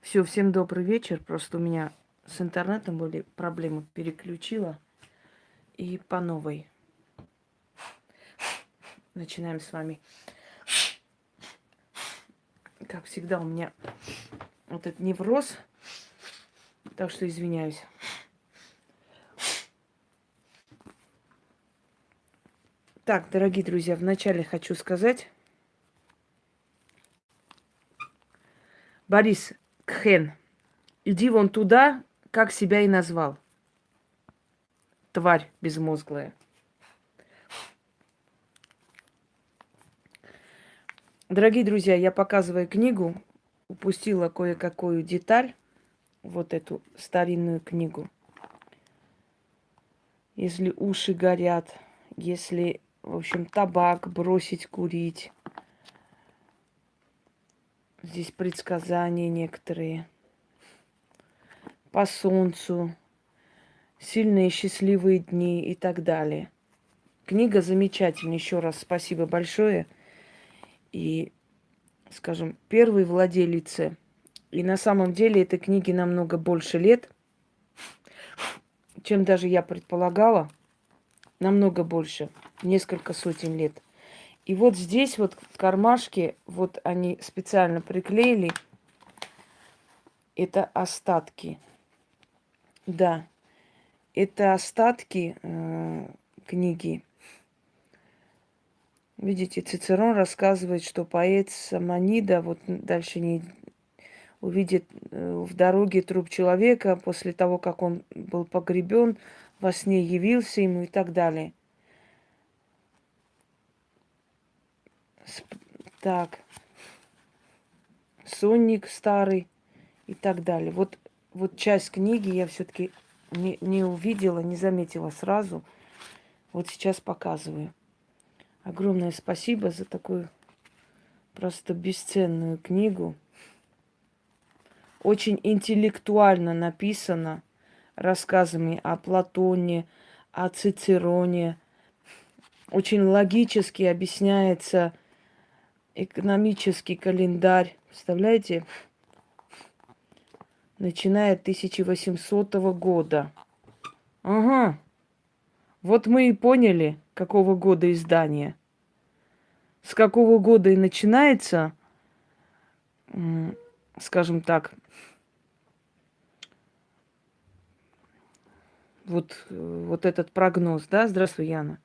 Все, всем добрый вечер. Просто у меня с интернетом были проблемы. Переключила. И по новой. Начинаем с вами. Как всегда, у меня вот этот невроз. Так что извиняюсь. Так, дорогие друзья, вначале хочу сказать. Борис, Кхен, иди вон туда, как себя и назвал. Тварь безмозглая. Дорогие друзья, я показываю книгу, упустила кое-какую деталь, вот эту старинную книгу. Если уши горят, если, в общем, табак бросить курить, Здесь предсказания некоторые. По солнцу, сильные счастливые дни и так далее. Книга замечательная. Еще раз спасибо большое. И, скажем, первой владелице. И на самом деле этой книге намного больше лет, чем даже я предполагала. Намного больше. Несколько сотен лет. И вот здесь вот в кармашке, вот они специально приклеили, это остатки. Да, это остатки э, книги. Видите, Цицерон рассказывает, что поэт Самонида, вот дальше не увидит э, в дороге труп человека после того, как он был погребен, во сне явился ему и так далее. Так. Сонник старый и так далее. Вот, вот часть книги я все-таки не, не увидела, не заметила сразу. Вот сейчас показываю. Огромное спасибо за такую просто бесценную книгу. Очень интеллектуально написано рассказами о Платоне, о Цицероне. Очень логически объясняется экономический календарь, представляете, начиная от 1800 года. Ага. Вот мы и поняли, какого года издания. С какого года и начинается, скажем так, вот, вот этот прогноз, да? Здравствуй, Яна.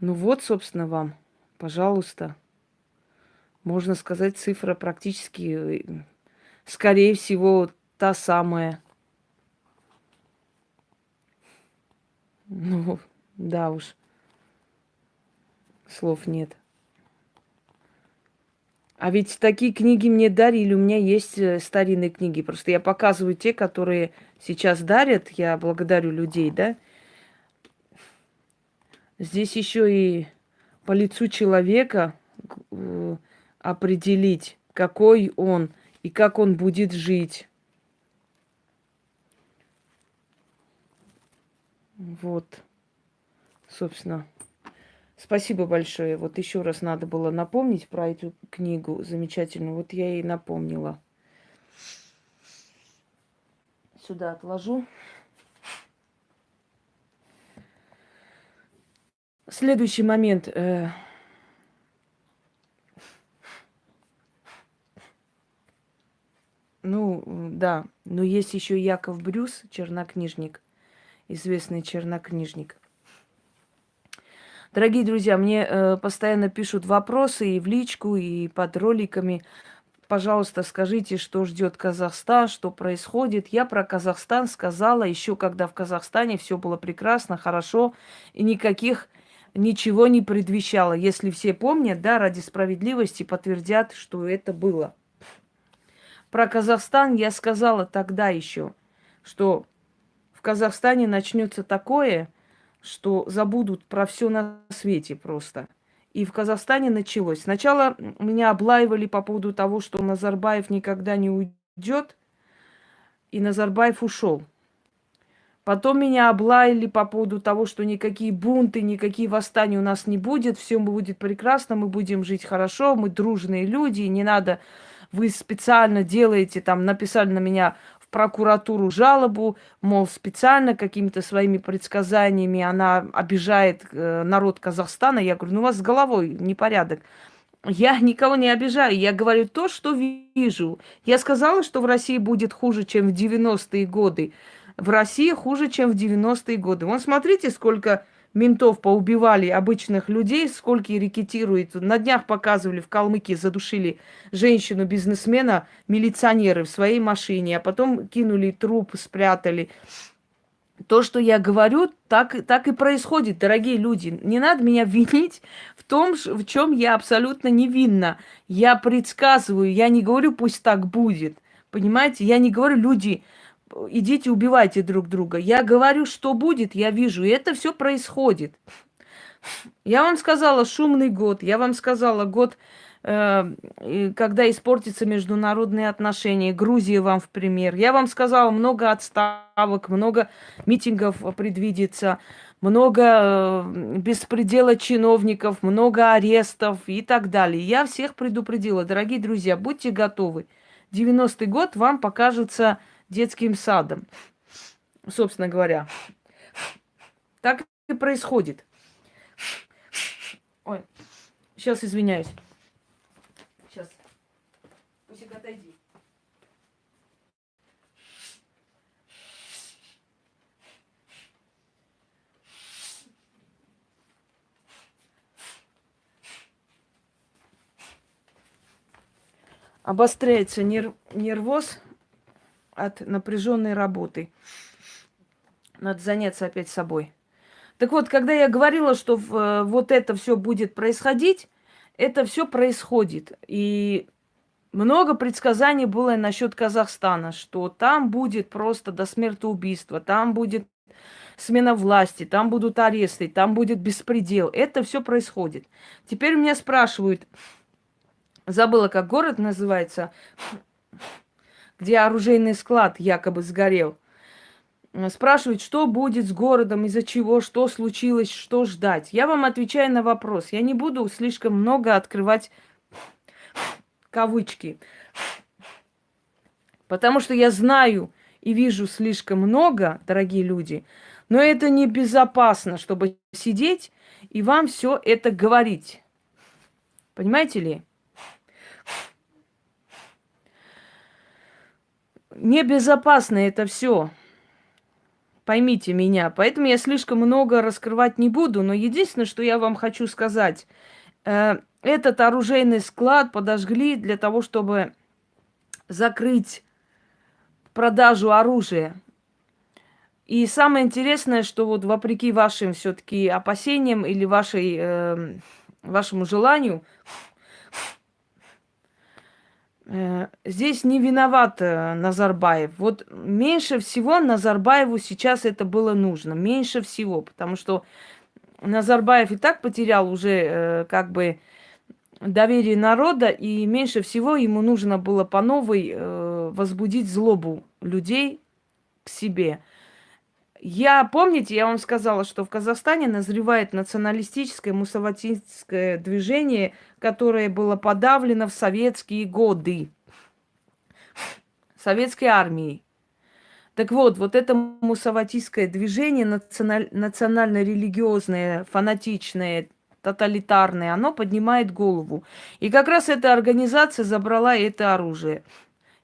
Ну вот, собственно, вам, пожалуйста можно сказать, цифра практически, скорее всего, та самая. Ну, да уж. Слов нет. А ведь такие книги мне дарили. У меня есть э, старинные книги. Просто я показываю те, которые сейчас дарят. Я благодарю людей, да. Здесь еще и по лицу человека э, определить, какой он и как он будет жить. Вот, собственно. Спасибо большое. Вот еще раз надо было напомнить про эту книгу замечательную. Вот я ей напомнила. Сюда отложу. Следующий момент. Ну, да. Но есть еще Яков Брюс, чернокнижник, известный чернокнижник. Дорогие друзья, мне э, постоянно пишут вопросы и в личку, и под роликами. Пожалуйста, скажите, что ждет Казахстан, что происходит. Я про Казахстан сказала еще, когда в Казахстане все было прекрасно, хорошо, и никаких ничего не предвещало. Если все помнят, да, ради справедливости подтвердят, что это было. Про Казахстан я сказала тогда еще, что в Казахстане начнется такое, что забудут про все на свете просто. И в Казахстане началось. Сначала меня облаивали по поводу того, что Назарбаев никогда не уйдет, и Назарбаев ушел. Потом меня облаяли по поводу того, что никакие бунты, никакие восстания у нас не будет, все будет прекрасно, мы будем жить хорошо, мы дружные люди, не надо вы специально делаете, там, написали на меня в прокуратуру жалобу, мол, специально какими-то своими предсказаниями она обижает э, народ Казахстана. Я говорю, ну у вас с головой непорядок. Я никого не обижаю, я говорю то, что вижу. Я сказала, что в России будет хуже, чем в 90-е годы. В России хуже, чем в 90-е годы. Вон смотрите, сколько ментов поубивали обычных людей, сколько рекетирует. На днях показывали, в Калмыкии задушили женщину-бизнесмена, милиционеры в своей машине, а потом кинули труп, спрятали. То, что я говорю, так, так и происходит, дорогие люди. Не надо меня винить в том, в чем я абсолютно невинна. Я предсказываю, я не говорю, пусть так будет. Понимаете? Я не говорю, люди, идите убивайте друг друга. Я говорю, что будет, я вижу, и это все происходит. Я вам сказала шумный год, я вам сказала год, э, когда испортятся международные отношения. Грузия вам в пример. Я вам сказала, много отставок, много митингов предвидится, много э, беспредела чиновников, много арестов и так далее. Я всех предупредила. Дорогие друзья, будьте готовы. 90-й год вам покажется детским садом. Собственно говоря. Так и происходит. Ой, сейчас извиняюсь. Сейчас. Пусик, отойди. Обостряется нерв, нервоз от напряженной работы. Надо заняться опять собой. Так вот, когда я говорила, что в, э, вот это все будет происходить, это все происходит. И много предсказаний было насчет Казахстана, что там будет просто до смертоубийства, там будет смена власти, там будут аресты, там будет беспредел. Это все происходит. Теперь меня спрашивают, забыла, как город называется, где оружейный склад якобы сгорел. Спрашивают, что будет с городом, из-за чего, что случилось, что ждать. Я вам отвечаю на вопрос. Я не буду слишком много открывать кавычки. Потому что я знаю и вижу слишком много, дорогие люди, но это небезопасно, чтобы сидеть и вам все это говорить. Понимаете ли? Небезопасно это все. Поймите меня. Поэтому я слишком много раскрывать не буду. Но единственное, что я вам хочу сказать. Э, этот оружейный склад подожгли для того, чтобы закрыть продажу оружия. И самое интересное, что вот вопреки вашим все-таки опасениям или вашей, э, вашему желанию, здесь не виноват э, Назарбаев. Вот меньше всего Назарбаеву сейчас это было нужно. Меньше всего. Потому что Назарбаев и так потерял уже э, как бы доверие народа, и меньше всего ему нужно было по новой возбудить злобу людей к себе. Я, помните, я вам сказала, что в Казахстане назревает националистическое мусаватистское движение, которое было подавлено в советские годы советской армией. Так вот, вот это мусаватистское движение, националь, национально-религиозное, фанатичное, тоталитарное, оно поднимает голову. И как раз эта организация забрала это оружие.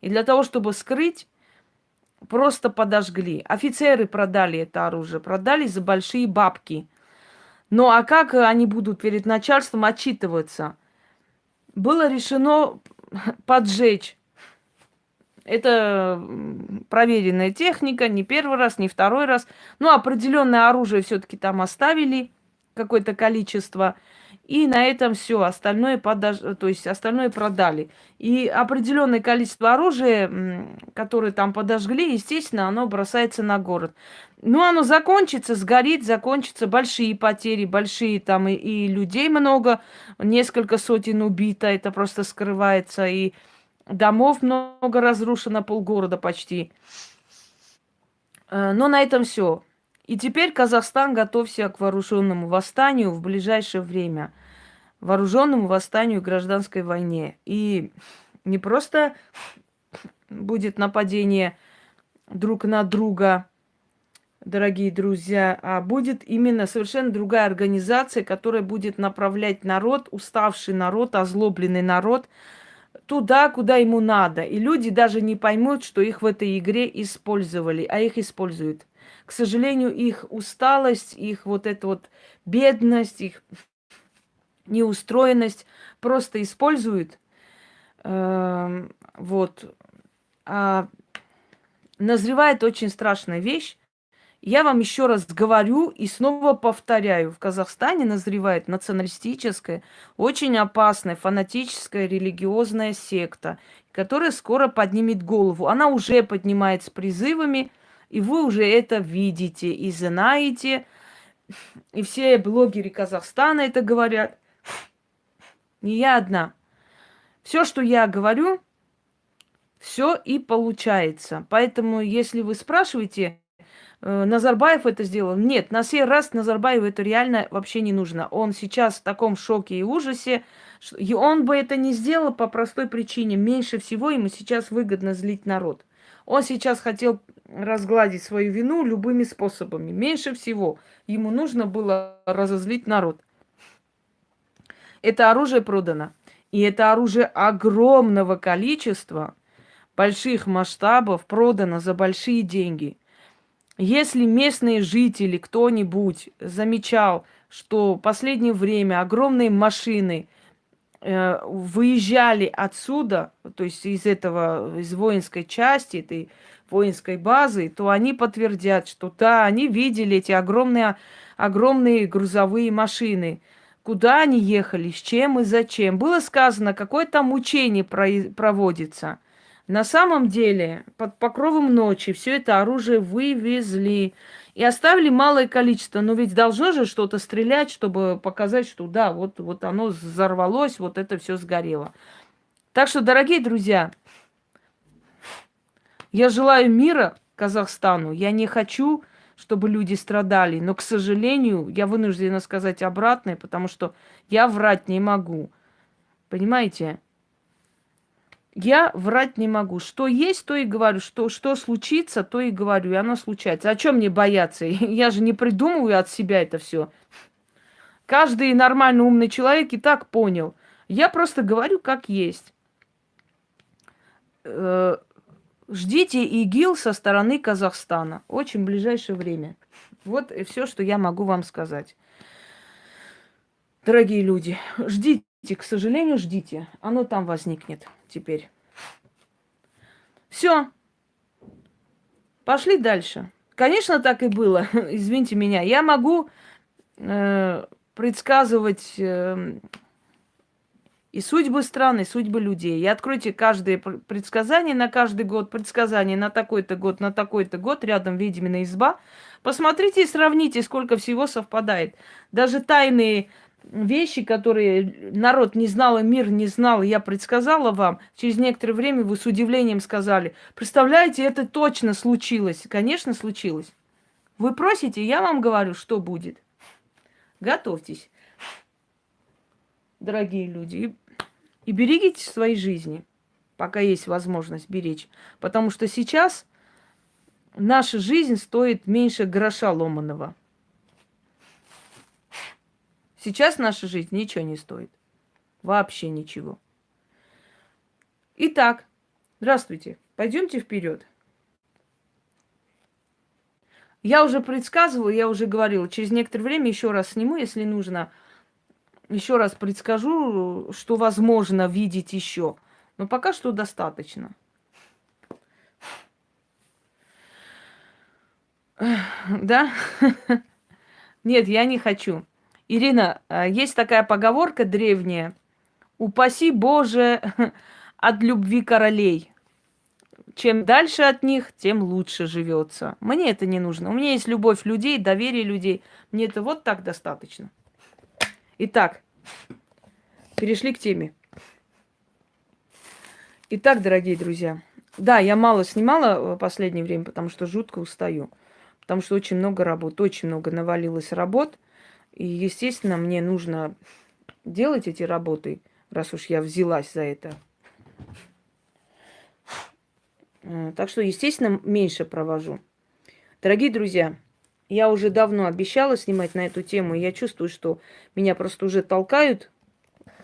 И для того, чтобы скрыть просто подожгли. Офицеры продали это оружие, продали за большие бабки. Ну а как они будут перед начальством отчитываться? Было решено поджечь. Это проверенная техника, не первый раз, не второй раз. Ну, определенное оружие все-таки там оставили, какое-то количество. И на этом все, остальное, подож... то есть остальное продали. И определенное количество оружия, которое там подожгли, естественно, оно бросается на город. Ну, оно закончится, сгорит, закончится, большие потери, большие там и, и людей много, несколько сотен убито, это просто скрывается, и домов много разрушено, полгорода почти. Э, но на этом все. И теперь Казахстан готовься к вооруженному восстанию в ближайшее время. Вооруженному восстанию гражданской войне. И не просто будет нападение друг на друга, дорогие друзья, а будет именно совершенно другая организация, которая будет направлять народ, уставший народ, озлобленный народ туда, куда ему надо. И люди даже не поймут, что их в этой игре использовали, а их используют. К сожалению, их усталость, их вот эта вот бедность, их неустроенность просто используют. Э, вот. А назревает очень страшная вещь. Я вам еще раз говорю и снова повторяю. В Казахстане назревает националистическая, очень опасная, фанатическая религиозная секта, которая скоро поднимет голову. Она уже поднимает с призывами, и вы уже это видите и знаете. И все блогеры Казахстана это говорят. Не я одна. Все, что я говорю, все и получается. Поэтому, если вы спрашиваете, э, Назарбаев это сделал. Нет, на сей раз Назарбаеву это реально вообще не нужно. Он сейчас в таком шоке и ужасе. И он бы это не сделал по простой причине. Меньше всего ему сейчас выгодно злить народ. Он сейчас хотел разгладить свою вину любыми способами. Меньше всего ему нужно было разозлить народ. Это оружие продано. И это оружие огромного количества – больших масштабов продано за большие деньги. Если местные жители, кто-нибудь замечал, что в последнее время огромные машины выезжали отсюда, то есть из этого, из воинской части, этой воинской базы, то они подтвердят, что да, они видели эти огромные, огромные грузовые машины. Куда они ехали, с чем и зачем. Было сказано, какое там учение проводится. На самом деле, под покровом ночи все это оружие вывезли и оставили малое количество. Но ведь должно же что-то стрелять, чтобы показать, что да, вот, вот оно взорвалось, вот это все сгорело. Так что, дорогие друзья, я желаю мира Казахстану. Я не хочу, чтобы люди страдали. Но, к сожалению, я вынуждена сказать обратное, потому что я врать не могу. Понимаете? Я врать не могу. Что есть, то и говорю. Что, что случится, то и говорю. И оно случается. О чем мне бояться? Я же не придумываю от себя это все. Каждый нормальный умный человек и так понял. Я просто говорю, как есть. Э, ждите ИГИЛ со стороны Казахстана. Очень ближайшее время. Вот и все, что я могу вам сказать. Дорогие люди, ждите, к сожалению, ждите. Оно там возникнет теперь. Все. Пошли дальше. Конечно, так и было. Извините меня. Я могу э, предсказывать э, и судьбы стран, и судьбы людей. И откройте каждое предсказание на каждый год, предсказание на такой-то год, на такой-то год, рядом ведьмина изба. Посмотрите и сравните, сколько всего совпадает. Даже тайные вещи, которые народ не знал, и мир не знал, я предсказала вам, через некоторое время вы с удивлением сказали, представляете, это точно случилось. Конечно, случилось. Вы просите, я вам говорю, что будет. Готовьтесь, дорогие люди, и, и берегите свои жизни, пока есть возможность беречь. Потому что сейчас наша жизнь стоит меньше гроша ломаного. Сейчас наша жизнь ничего не стоит. Вообще ничего. Итак, здравствуйте. Пойдемте вперед. Я уже предсказывала, я уже говорила, через некоторое время еще раз сниму, если нужно. Еще раз предскажу, что возможно видеть еще. Но пока что достаточно. Да? Нет, я не хочу. Ирина, а, есть такая поговорка древняя. Упаси Боже от любви королей. Чем дальше от них, тем лучше живется. Мне это не нужно. У меня есть любовь людей, доверие людей. Мне это вот так достаточно. Итак, перешли к теме. Итак, дорогие друзья. Да, я мало снимала в последнее время, потому что жутко устаю. Потому что очень много работ, очень много навалилось работ. И, естественно, мне нужно делать эти работы, раз уж я взялась за это. Э, так что, естественно, меньше провожу. Дорогие друзья, я уже давно обещала снимать на эту тему, и я чувствую, что меня просто уже толкают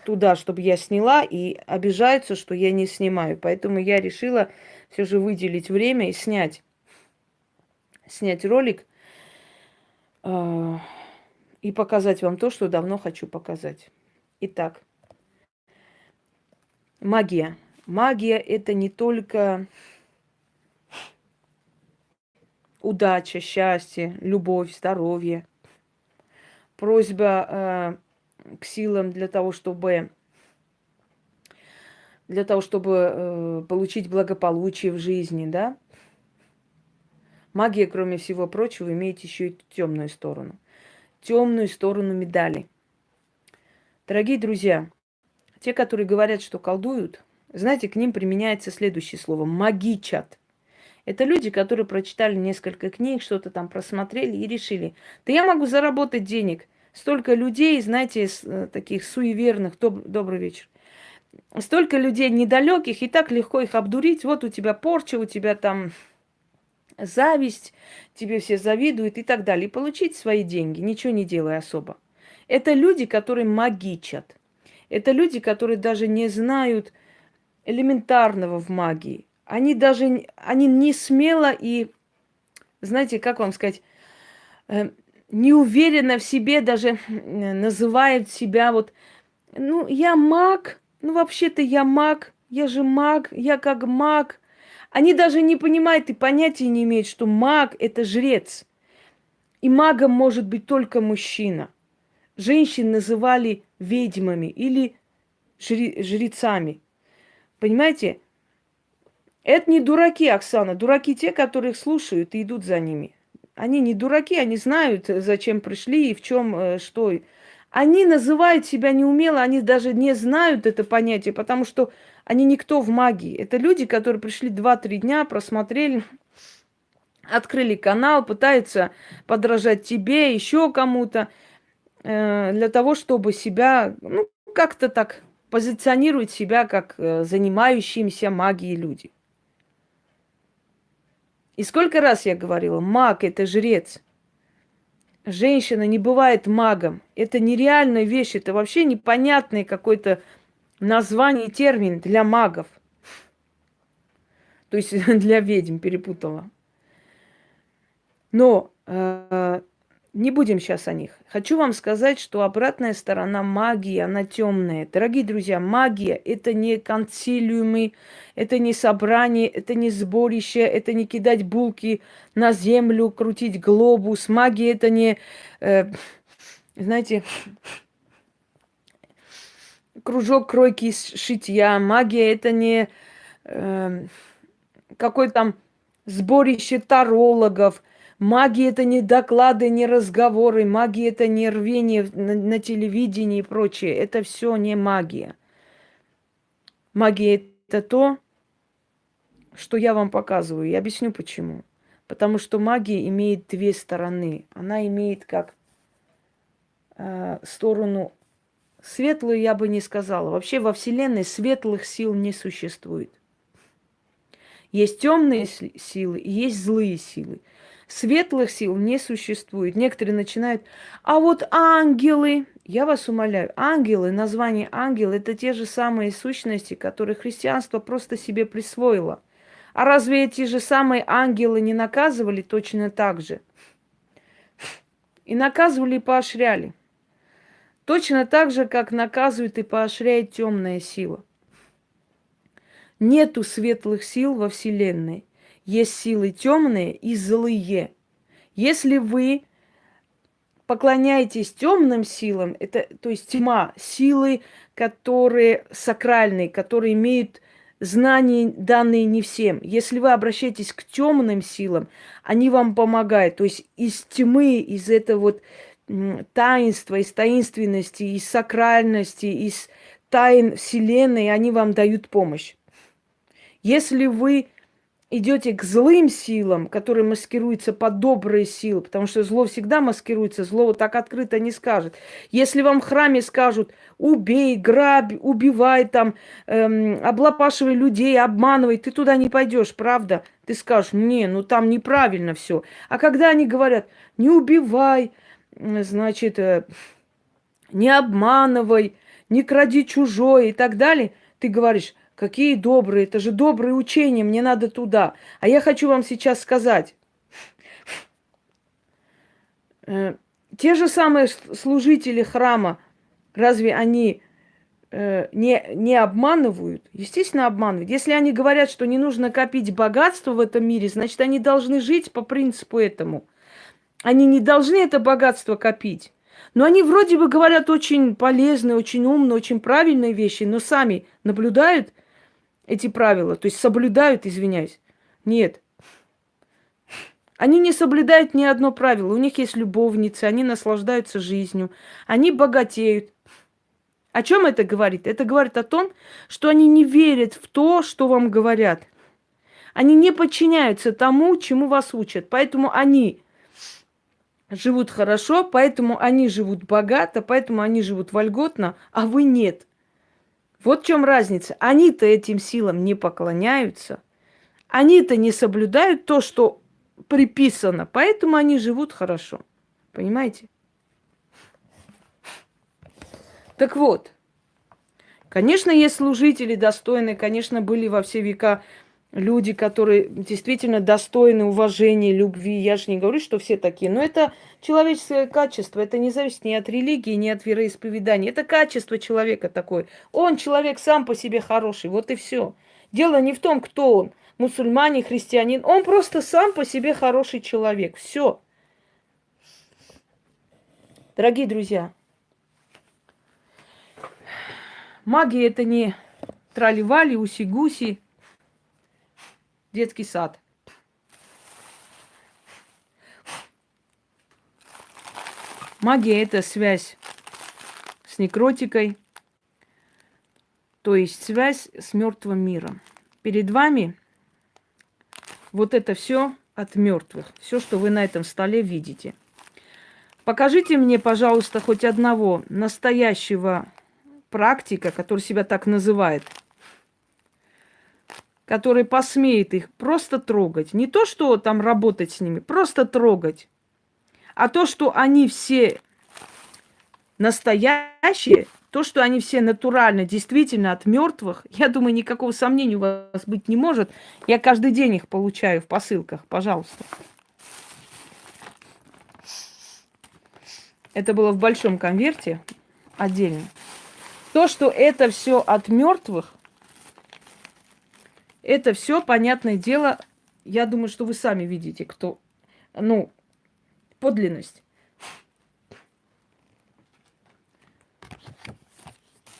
туда, чтобы я сняла, и обижаются, что я не снимаю. Поэтому я решила все же выделить время и снять, снять ролик э, и показать вам то, что давно хочу показать. Итак, магия. Магия это не только удача, счастье, любовь, здоровье. Просьба э, к силам для того, чтобы для того, чтобы э, получить благополучие в жизни, да? Магия, кроме всего прочего, имеет еще и темную сторону. Темную сторону медали. Дорогие друзья, те, которые говорят, что колдуют, знаете, к ним применяется следующее слово – магичат. Это люди, которые прочитали несколько книг, что-то там просмотрели и решили, да я могу заработать денег. Столько людей, знаете, э, таких суеверных, доб- добрый вечер. Столько людей недалеких, и так легко их обдурить. Вот у тебя порча, у тебя там зависть, тебе все завидуют и так далее. И получить свои деньги, ничего не делая особо. Это люди, которые магичат. Это люди, которые даже не знают элементарного в магии. Они даже, они не смело и, знаете, как вам сказать, э, не уверенно в себе даже называют себя вот, ну, я маг, ну, вообще-то я маг, я же маг, я как маг. Они даже не понимают и понятия не имеют, что маг – это жрец. И магом может быть только мужчина. Женщин называли ведьмами или жрецами. Понимаете? Это не дураки, Оксана. Дураки те, которые их слушают и идут за ними. Они не дураки, они знают, зачем пришли и в чем э, что. Они называют себя неумело, они даже не знают это понятие, потому что они никто в магии. Это люди, которые пришли 2-3 дня, просмотрели, открыли канал, пытаются подражать тебе, еще кому-то, э, для того, чтобы себя, ну, как-то так позиционировать себя как э, занимающимся магией люди. И сколько раз я говорила, маг – это жрец. Женщина не бывает магом. Это нереальная вещь, это вообще непонятный какой-то название, термин для магов. То есть для ведьм перепутала. Но э, не будем сейчас о них. Хочу вам сказать, что обратная сторона магии, она темная. Дорогие друзья, магия – это не консилиумы, это не собрание, это не сборище, это не кидать булки на землю, крутить глобус. Магия – это не, э, знаете, кружок кройки шитья. Магия – это не э, какой там сборище тарологов – Магия это не доклады, не разговоры, магия это не рвение на, на телевидении и прочее. Это все не магия. Магия это то, что я вам показываю. Я объясню почему. Потому что магия имеет две стороны. Она имеет как э, сторону светлую, я бы не сказала. Вообще во Вселенной светлых сил не существует. Есть темные силы есть злые силы. Светлых сил не существует. Некоторые начинают, а вот ангелы, я вас умоляю, ангелы, название ангел, это те же самые сущности, которые христианство просто себе присвоило. А разве эти же самые ангелы не наказывали точно так же? И наказывали и поощряли. Точно так же, как наказывает и поощряет темная сила. Нету светлых сил во Вселенной есть силы темные и злые. Если вы поклоняетесь темным силам, это, то есть тьма, силы, которые сакральные, которые имеют знания, данные не всем. Если вы обращаетесь к темным силам, они вам помогают. То есть из тьмы, из этого вот таинства, из таинственности, из сакральности, из тайн Вселенной, они вам дают помощь. Если вы идете к злым силам, которые маскируются под добрые силы, потому что зло всегда маскируется, зло вот так открыто не скажет. Если вам в храме скажут, убей, грабь, убивай там, эм, облапашивай людей, обманывай, ты туда не пойдешь, правда? Ты скажешь, не, ну там неправильно все. А когда они говорят, не убивай, значит, э, не обманывай, не кради чужое и так далее, ты говоришь, Какие добрые, это же добрые учения, мне надо туда. А я хочу вам сейчас сказать. Э, те же самые служители храма, разве они э, не, не обманывают? Естественно, обманывают. Если они говорят, что не нужно копить богатство в этом мире, значит, они должны жить по принципу этому. Они не должны это богатство копить. Но они вроде бы говорят очень полезные, очень умные, очень правильные вещи, но сами наблюдают эти правила, то есть соблюдают, извиняюсь. Нет. Они не соблюдают ни одно правило. У них есть любовницы, они наслаждаются жизнью, они богатеют. О чем это говорит? Это говорит о том, что они не верят в то, что вам говорят. Они не подчиняются тому, чему вас учат. Поэтому они живут хорошо, поэтому они живут богато, поэтому они живут вольготно, а вы нет. Вот в чем разница. Они-то этим силам не поклоняются. Они-то не соблюдают то, что приписано. Поэтому они живут хорошо. Понимаете? Так вот, конечно, есть служители достойные, конечно, были во все века люди, которые действительно достойны уважения, любви. Я же не говорю, что все такие, но это человеческое качество. Это не зависит ни от религии, ни от вероисповедания. Это качество человека такое. Он человек сам по себе хороший. Вот и все. Дело не в том, кто он. Мусульманин, христианин. Он просто сам по себе хороший человек. Все. Дорогие друзья, магия это не траливали, уси-гуси, детский сад. Магия – это связь с некротикой, то есть связь с мертвым миром. Перед вами вот это все от мертвых, все, что вы на этом столе видите. Покажите мне, пожалуйста, хоть одного настоящего практика, который себя так называет – который посмеет их просто трогать. Не то, что там работать с ними, просто трогать. А то, что они все настоящие, то, что они все натурально, действительно от мертвых, я думаю, никакого сомнения у вас быть не может. Я каждый день их получаю в посылках, пожалуйста. Это было в большом конверте отдельно. То, что это все от мертвых, это все, понятное дело, я думаю, что вы сами видите, кто, ну, подлинность.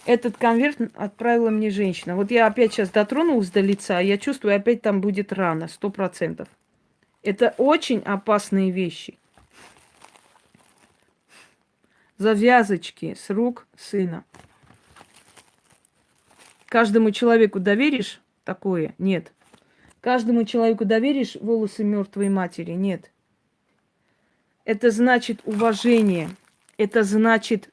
Этот конверт отправила мне женщина. Вот я опять сейчас дотронулась до лица, я чувствую, опять там будет рана, сто процентов. Это очень опасные вещи. Завязочки с рук сына. Каждому человеку доверишь такое? Нет. Каждому человеку доверишь волосы мертвой матери? Нет. Это значит уважение. Это значит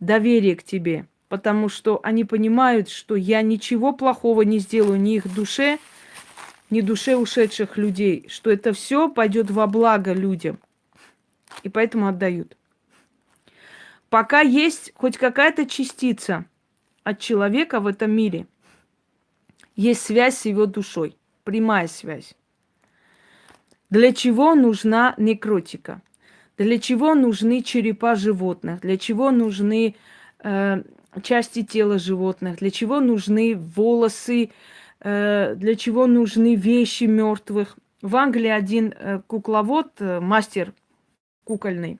доверие к тебе. Потому что они понимают, что я ничего плохого не сделаю ни их душе, ни душе ушедших людей. Что это все пойдет во благо людям. И поэтому отдают. Пока есть хоть какая-то частица от человека в этом мире – есть связь с его душой, прямая связь. Для чего нужна некротика? Для чего нужны черепа животных? Для чего нужны э, части тела животных? Для чего нужны волосы? Э, для чего нужны вещи мертвых? В Англии один э, кукловод, э, мастер кукольный,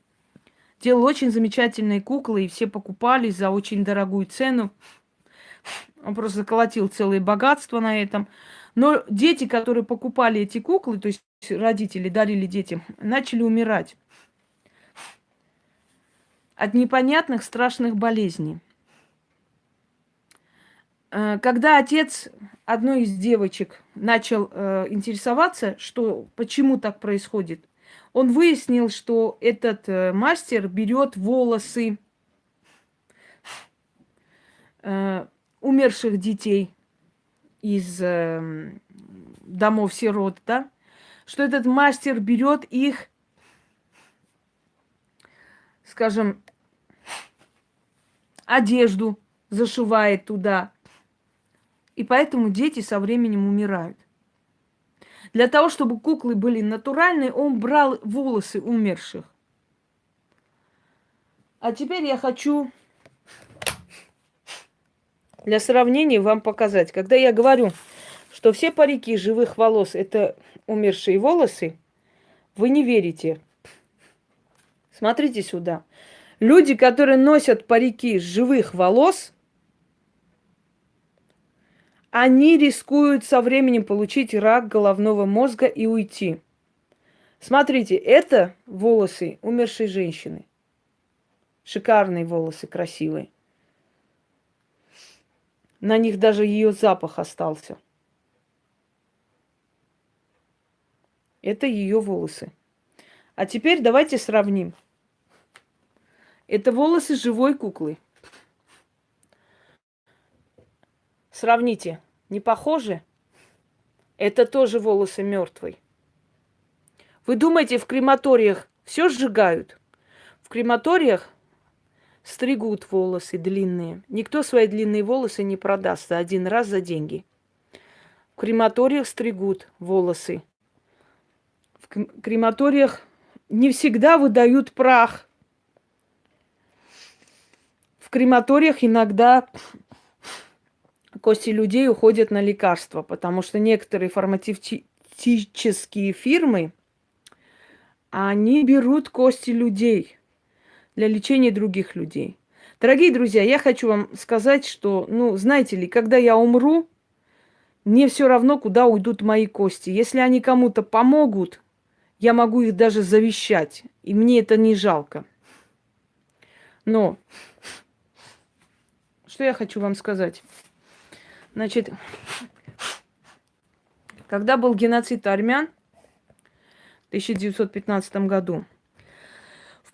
делал очень замечательные куклы, и все покупали за очень дорогую цену. Он просто заколотил целые богатства на этом. Но дети, которые покупали эти куклы, то есть родители дарили детям, начали умирать от непонятных страшных болезней. Э, когда отец одной из девочек начал э, интересоваться, что почему так происходит, он выяснил, что этот э, мастер берет волосы умерших детей из э, домов сирот, да, что этот мастер берет их, скажем, одежду, зашивает туда. И поэтому дети со временем умирают. Для того, чтобы куклы были натуральные, он брал волосы умерших. А теперь я хочу для сравнения вам показать. Когда я говорю, что все парики живых волос – это умершие волосы, вы не верите. Смотрите сюда. Люди, которые носят парики живых волос, они рискуют со временем получить рак головного мозга и уйти. Смотрите, это волосы умершей женщины. Шикарные волосы, красивые. На них даже ее запах остался. Это ее волосы. А теперь давайте сравним. Это волосы живой куклы. Сравните. Не похожи? Это тоже волосы мертвой. Вы думаете, в крематориях все сжигают? В крематориях стригут волосы длинные. Никто свои длинные волосы не продаст за один раз за деньги. В крематориях стригут волосы. В крематориях не всегда выдают прах. В крематориях иногда кости людей уходят на лекарства, потому что некоторые фармацевтические фирмы, они берут кости людей для лечения других людей. Дорогие друзья, я хочу вам сказать, что, ну, знаете ли, когда я умру, мне все равно, куда уйдут мои кости. Если они кому-то помогут, я могу их даже завещать, и мне это не жалко. Но что я хочу вам сказать? Значит, когда был геноцид армян в 1915 году,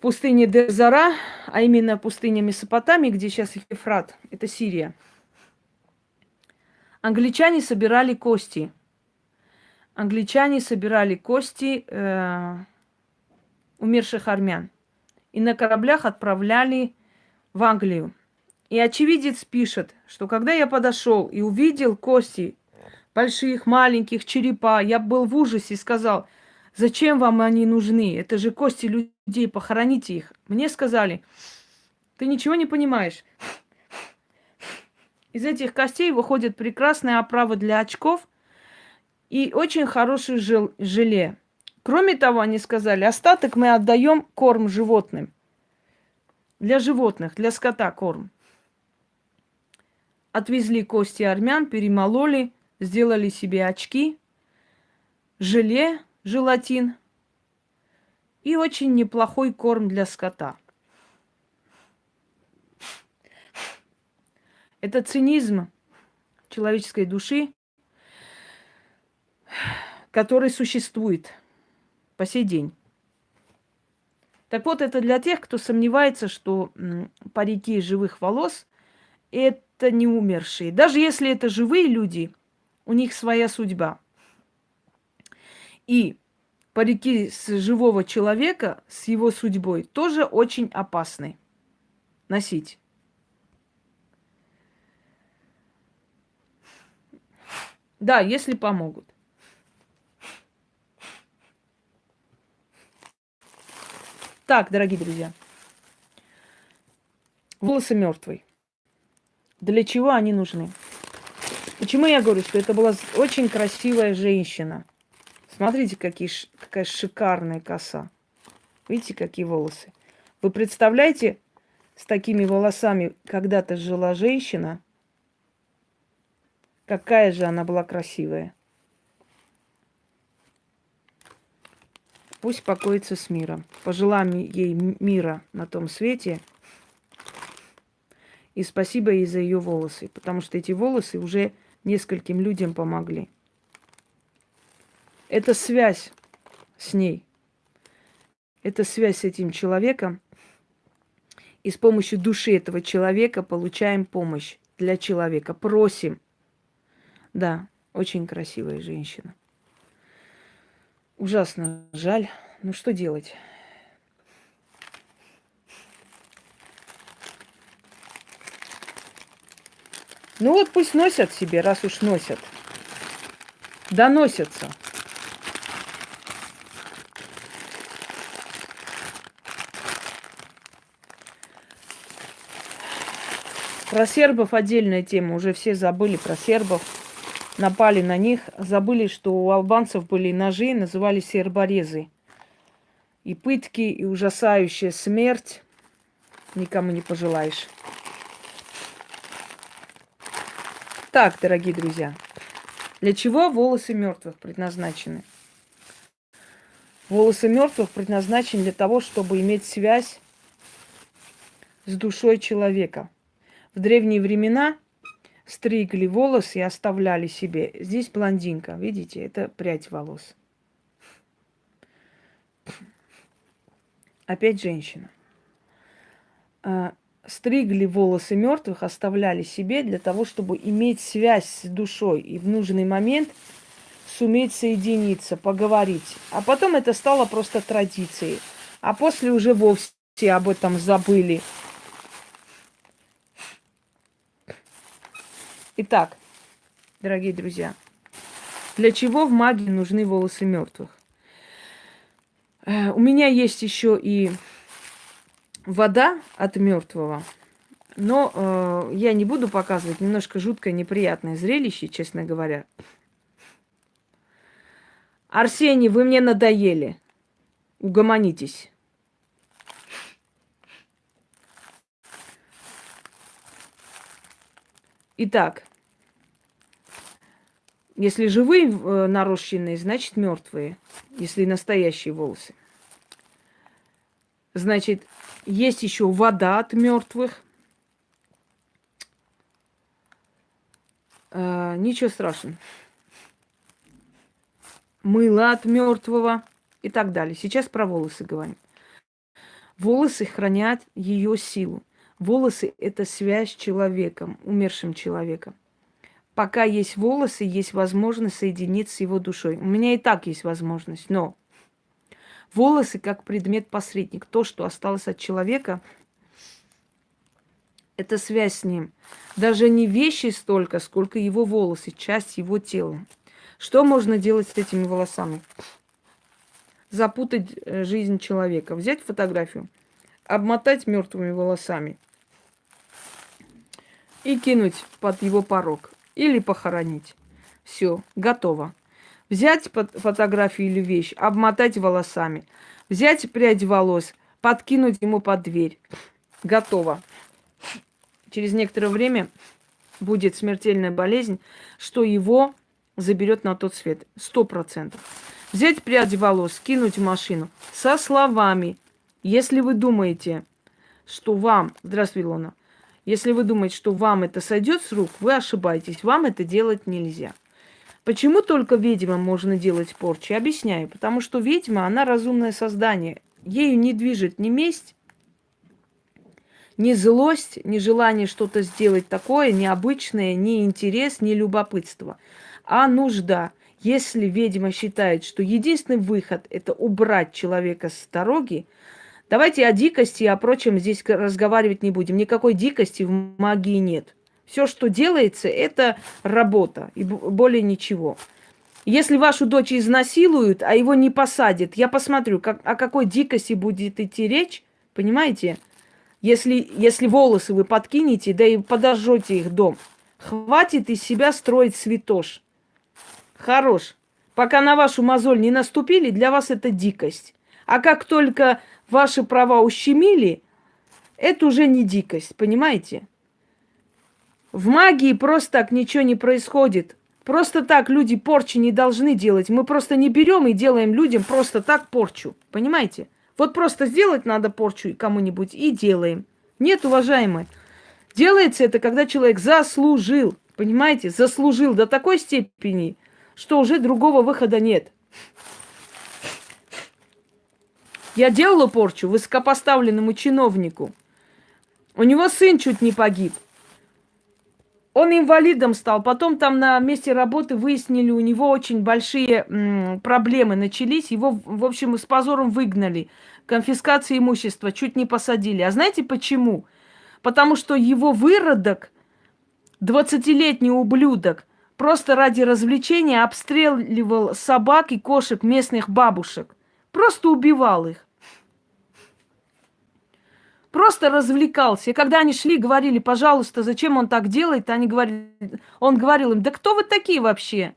пустыне Дезара, а именно пустыне Месопотамии, где сейчас Ефрат, это Сирия, англичане собирали кости. Англичане собирали кости э, умерших армян. И на кораблях отправляли в Англию. И очевидец пишет, что когда я подошел и увидел кости больших, маленьких, черепа, я был в ужасе и сказал, зачем вам они нужны? Это же кости людей, похороните их. Мне сказали, ты ничего не понимаешь. Из этих костей выходит прекрасная оправа для очков и очень хорошее жел желе. Кроме того, они сказали, остаток мы отдаем корм животным. Для животных, для скота корм. Отвезли кости армян, перемололи, сделали себе очки, желе, желатин и очень неплохой корм для скота. Это цинизм человеческой души, который существует по сей день. Так вот, это для тех, кто сомневается, что парики живых волос – это не умершие. Даже если это живые люди, у них своя судьба. И парики с живого человека, с его судьбой, тоже очень опасны носить. Да, если помогут. Так, дорогие друзья. Волосы мертвый. Для чего они нужны? Почему я говорю, что это была очень красивая женщина? Смотрите, какие, какая шикарная коса. Видите, какие волосы? Вы представляете, с такими волосами когда-то жила женщина? Какая же она была красивая. Пусть покоится с миром. Пожелаем ей мира на том свете – И спасибо ей за ее волосы, потому что эти волосы уже нескольким людям помогли. Это связь с ней. Это связь с этим человеком. И с помощью души этого человека получаем помощь для человека. Просим. Да, очень красивая женщина. Ужасно жаль. Ну что делать? Ну вот пусть носят себе, раз уж носят. Доносятся. Про сербов отдельная тема. Уже все забыли про сербов. Напали на них. Забыли, что у албанцев были ножи, называли серборезы. И пытки, и ужасающая смерть никому не пожелаешь. Так, дорогие друзья, для чего волосы мертвых предназначены? Волосы мертвых предназначены для того, чтобы иметь связь с душой человека. В древние времена стригли волосы и оставляли себе. Здесь блондинка, видите, это прядь волос. Опять женщина. А, стригли волосы мертвых, оставляли себе для того, чтобы иметь связь с душой и в нужный момент суметь соединиться, поговорить. А потом это стало просто традицией. А после уже вовсе об этом забыли. Итак, дорогие друзья, для чего в магии нужны волосы мертвых? Э, у меня есть еще и вода от мертвого. Но э, я не буду показывать немножко жуткое, неприятное зрелище, честно говоря. Арсений, вы мне надоели. Угомонитесь. Итак, если живые э, нарощенные, значит мертвые. Если настоящие волосы. Значит, есть еще вода от мертвых. А, ничего страшного. Мыло от мертвого и так далее. Сейчас про волосы говорим. Волосы хранят ее силу. Волосы – это связь с человеком, умершим человеком. Пока есть волосы, есть возможность соединиться с его душой. У меня и так есть возможность, но Волосы как предмет-посредник. То, что осталось от человека, это связь с ним. Даже не вещи столько, сколько его волосы, часть его тела. Что можно делать с этими волосами? Запутать э, жизнь человека. Взять фотографию, обмотать мертвыми волосами и кинуть под его порог. Или похоронить. Все, готово. Взять фотографию или вещь, обмотать волосами. Взять прядь волос, подкинуть ему под дверь. Готово. Через некоторое время будет смертельная болезнь, что его заберет на тот свет. Сто процентов. Взять прядь волос, кинуть в машину со словами. Если вы думаете, что вам... Здравствуй, Илона. Если вы думаете, что вам это сойдет с рук, вы ошибаетесь. Вам это делать нельзя. Почему только ведьмам можно делать порчи? Объясняю. Потому что ведьма, она разумное создание. Ею не движет ни месть, ни злость, ни желание что-то сделать такое необычное, ни интерес, ни любопытство, а нужда. Если ведьма считает, что единственный выход – это убрать человека с дороги, давайте о дикости и о прочем здесь разговаривать не будем. Никакой дикости в магии нет – все, что делается, это работа и более ничего. Если вашу дочь изнасилуют, а его не посадят, я посмотрю, как, о какой дикости будет идти речь, понимаете? Если, если волосы вы подкинете, да и подожжете их дом. Хватит из себя строить святош. Хорош. Пока на вашу мозоль не наступили, для вас это дикость. А как только ваши права ущемили, это уже не дикость, понимаете? В магии просто так ничего не происходит. Просто так люди порчи не должны делать. Мы просто не берем и делаем людям просто так порчу. Понимаете? Вот просто сделать надо порчу кому-нибудь и делаем. Нет, уважаемые, Делается это, когда человек заслужил, понимаете, заслужил до такой степени, что уже другого выхода нет. Я делала порчу высокопоставленному чиновнику. У него сын чуть не погиб. Он инвалидом стал. Потом там на месте работы выяснили, у него очень большие проблемы начались. Его, в общем, с позором выгнали. Конфискация имущества чуть не посадили. А знаете почему? Потому что его выродок, 20-летний ублюдок, просто ради развлечения обстреливал собак и кошек местных бабушек. Просто убивал их. Просто развлекался. И когда они шли, говорили, пожалуйста, зачем он так делает, они говорили, он говорил им, да кто вы такие вообще?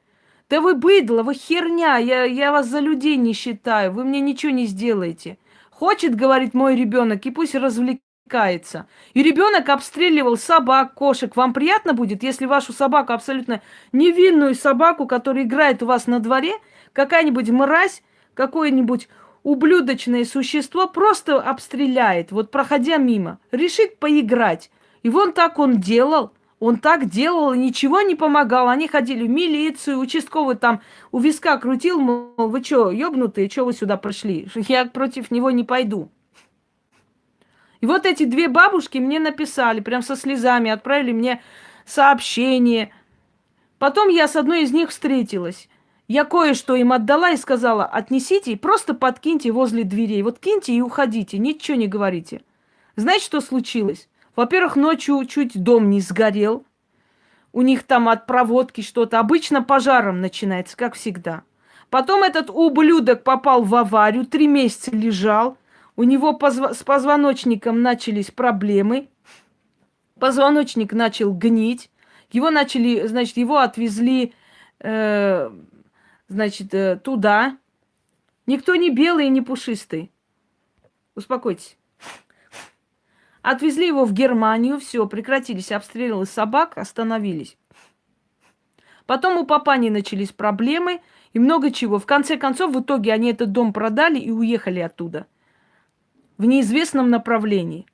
Да вы быдло, вы херня, я, я вас за людей не считаю, вы мне ничего не сделаете. Хочет, говорит мой ребенок, и пусть развлекается. И ребенок обстреливал собак, кошек. Вам приятно будет, если вашу собаку, абсолютно невинную собаку, которая играет у вас на дворе, какая-нибудь мразь, какое-нибудь ублюдочное существо просто обстреляет, вот проходя мимо, решит поиграть. И вон так он делал, он так делал, ничего не помогал. Они ходили в милицию, участковый там у виска крутил, мол, вы что, ёбнутые, что вы сюда пришли? Я против него не пойду. И вот эти две бабушки мне написали, прям со слезами, отправили мне сообщение. Потом я с одной из них встретилась. Я кое-что им отдала и сказала, отнесите и просто подкиньте возле дверей. Вот киньте и уходите, ничего не говорите. Знаете, что случилось? Во-первых, ночью чуть дом не сгорел. У них там от проводки что-то. Обычно пожаром начинается, как всегда. Потом этот ублюдок попал в аварию, три месяца лежал. У него позв... с позвоночником начались проблемы. Позвоночник начал гнить. Его начали, значит, его отвезли э, значит, э, туда. Никто не белый и не пушистый. Успокойтесь. Отвезли его в Германию, все, прекратились обстрелы собак, остановились. Потом у папани начались проблемы и много чего. В конце концов, в итоге они этот дом продали и уехали оттуда. В неизвестном направлении.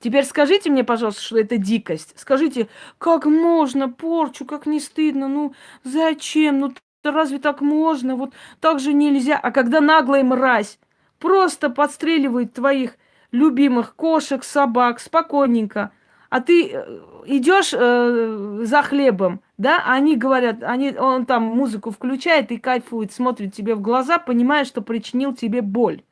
Теперь скажите мне, пожалуйста, что это дикость. Скажите, как можно порчу, как не стыдно, ну зачем? Ну разве так можно? Вот так же нельзя. А когда наглая мразь просто подстреливает твоих любимых кошек, собак, спокойненько, а ты э, идешь э, за хлебом, да, они говорят, они, он там музыку включает и кайфует, смотрит тебе в глаза, понимая, что причинил тебе боль.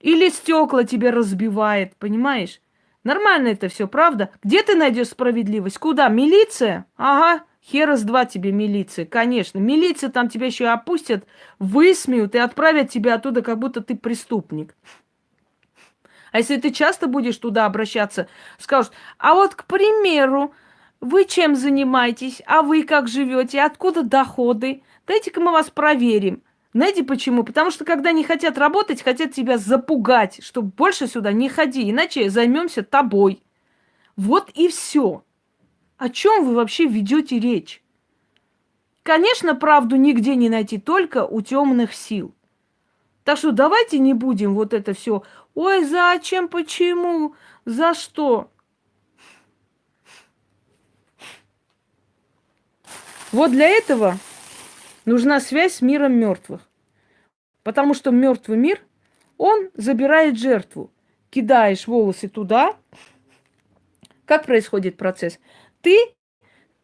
Или стекла тебе разбивает, понимаешь? Нормально это все, правда? Где ты найдешь справедливость? Куда? Милиция? Ага. Хера с два тебе милиция, конечно. Милиция там тебя еще опустят, высмеют и отправят тебя оттуда, как будто ты преступник. А если ты часто будешь туда обращаться, скажут, а вот, к примеру, вы чем занимаетесь, а вы как живете, откуда доходы? Дайте-ка мы вас проверим. Знаете почему? Потому что когда не хотят работать, хотят тебя запугать, чтобы больше сюда не ходи, иначе займемся тобой. Вот и все. О чем вы вообще ведете речь? Конечно, правду нигде не найти, только у темных сил. Так что давайте не будем вот это все. Ой, зачем, почему, за что? Вот для этого нужна связь с миром мертвых. Потому что мертвый мир, он забирает жертву. Кидаешь волосы туда. Как происходит процесс? Ты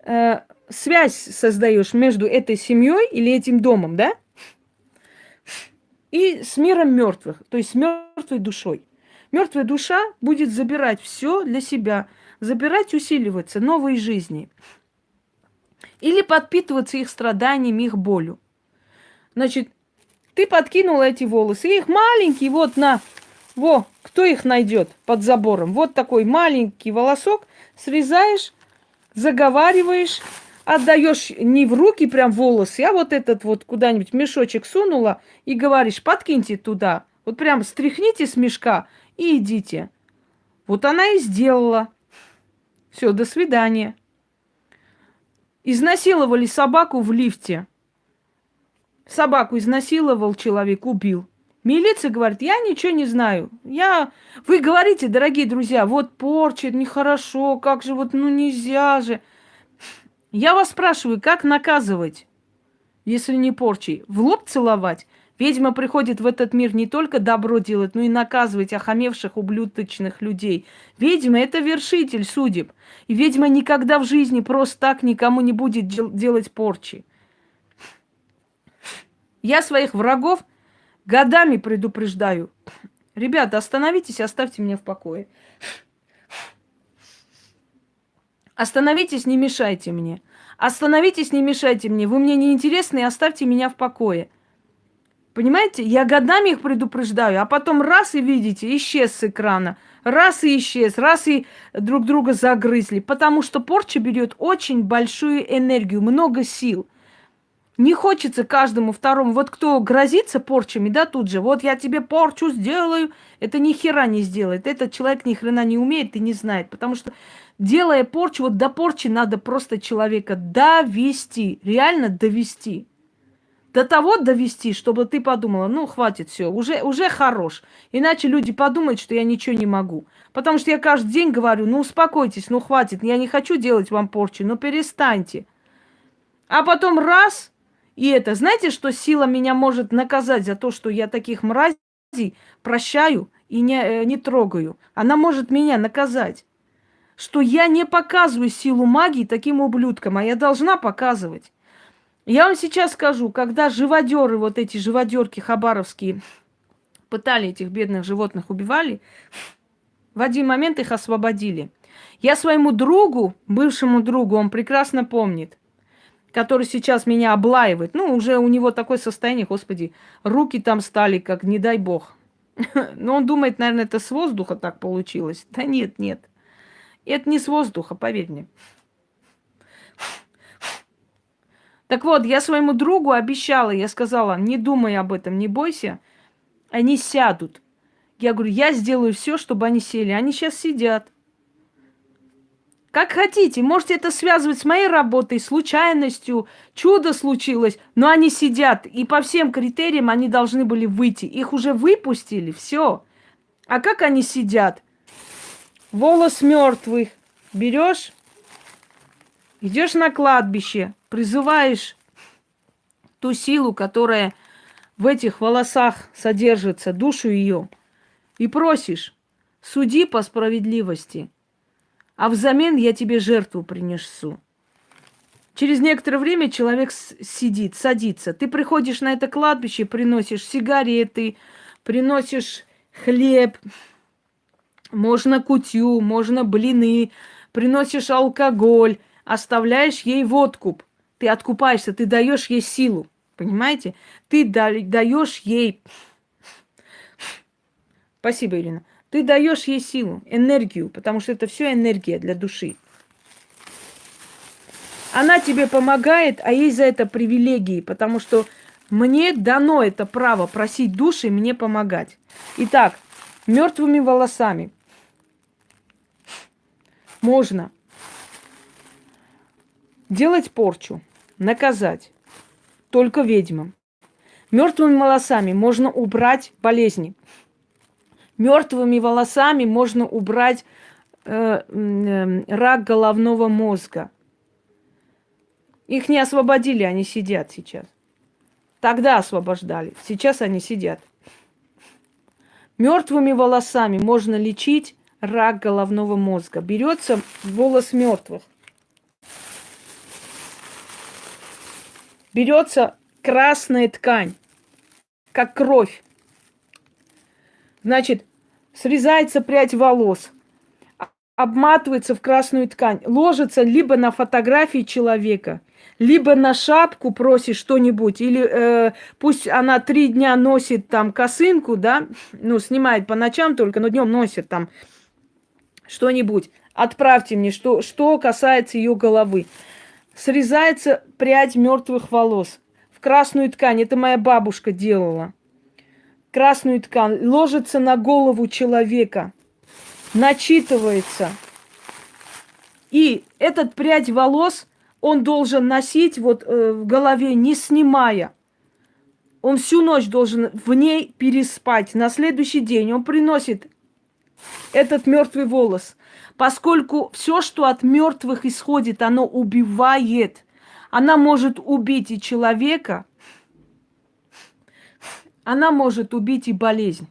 э, связь создаешь между этой семьей или этим домом, да? И с миром мертвых, то есть с мертвой душой. Мертвая душа будет забирать все для себя, забирать, усиливаться новой жизни. Или подпитываться их страданиями, их болью. Значит, ты подкинула эти волосы, их маленькие, вот на, во, кто их найдет под забором? Вот такой маленький волосок, срезаешь, заговариваешь, отдаешь не в руки прям волосы, а вот этот вот куда-нибудь мешочек сунула и говоришь, подкиньте туда. Вот прям стряхните с мешка и идите. Вот она и сделала. Все, до свидания. Изнасиловали собаку в лифте. Собаку изнасиловал человек, убил. Милиция говорит, я ничего не знаю. Я... Вы говорите, дорогие друзья, вот порча, нехорошо, как же вот, ну нельзя же. Я вас спрашиваю, как наказывать, если не порчей? В лоб целовать? Ведьма приходит в этот мир не только добро делать, но и наказывать охамевших, ублюдочных людей. Ведьма – это вершитель судеб. И ведьма никогда в жизни просто так никому не будет дел- делать порчи. Я своих врагов годами предупреждаю. Ребята, остановитесь, оставьте меня в покое. Остановитесь, не мешайте мне. Остановитесь, не мешайте мне. Вы мне не интересны, оставьте меня в покое. Понимаете, я годами их предупреждаю, а потом раз и видите, исчез с экрана. Раз и исчез, раз и друг друга загрызли. Потому что порча берет очень большую энергию, много сил. Не хочется каждому второму, вот кто грозится порчами, да, тут же, вот я тебе порчу сделаю, это ни хера не сделает. Этот человек ни хрена не умеет и не знает, потому что делая порчу, вот до порчи надо просто человека довести, реально довести до того довести, чтобы ты подумала, ну, хватит все, уже, уже хорош. Иначе люди подумают, что я ничего не могу. Потому что я каждый день говорю, ну, успокойтесь, ну, хватит, я не хочу делать вам порчу, ну, перестаньте. А потом раз, и это, знаете, что сила меня может наказать за то, что я таких мразей прощаю и не, э, не трогаю. Она может меня наказать. Что я не показываю силу магии таким ублюдкам, а я должна показывать. Я вам сейчас скажу, когда живодеры, вот эти живодерки хабаровские, пытали этих бедных животных, убивали, в один момент их освободили. Я своему другу, бывшему другу, он прекрасно помнит, который сейчас меня облаивает. Ну, уже у него такое состояние, господи, руки там стали, как не дай бог. Но он думает, наверное, это с воздуха так получилось. Да нет, нет. Это не с воздуха, поверь мне. Так вот, я своему другу обещала, я сказала, не думай об этом, не бойся, они сядут. Я говорю, я сделаю все, чтобы они сели. Они сейчас сидят. Как хотите, можете это связывать с моей работой, случайностью, чудо случилось, но они сидят, и по всем критериям они должны были выйти. Их уже выпустили, все. А как они сидят? Волос мертвых берешь, идешь на кладбище, призываешь ту силу, которая в этих волосах содержится, душу ее, и просишь, суди по справедливости, а взамен я тебе жертву принесу. Через некоторое время человек сидит, садится. Ты приходишь на это кладбище, приносишь сигареты, приносишь хлеб, можно кутью, можно блины, приносишь алкоголь, оставляешь ей водку ты откупаешься, ты даешь ей силу. Понимаете? Ты даешь ей... Спасибо, Ирина. Ты даешь ей силу, энергию, потому что это все энергия для души. Она тебе помогает, а ей за это привилегии, потому что мне дано это право просить души мне помогать. Итак, мертвыми волосами можно делать порчу, наказать только ведьмам. Мертвыми волосами можно убрать болезни. Мертвыми волосами можно убрать э, э, рак головного мозга. Их не освободили, они сидят сейчас. Тогда освобождали, сейчас они сидят. Мертвыми волосами можно лечить рак головного мозга. Берется волос мертвых. берется красная ткань, как кровь. Значит, срезается прядь волос, обматывается в красную ткань, ложится либо на фотографии человека, либо на шапку просит что-нибудь, или э, пусть она три дня носит там косынку, да, ну, снимает по ночам только, но днем носит там что-нибудь. Отправьте мне, что, что касается ее головы срезается прядь мертвых волос в красную ткань. Это моя бабушка делала. Красную ткань ложится на голову человека, начитывается. И этот прядь волос он должен носить вот э, в голове, не снимая. Он всю ночь должен в ней переспать. На следующий день он приносит этот мертвый волос. Поскольку все, что от мертвых исходит, оно убивает. Она может убить и человека, она может убить и болезнь.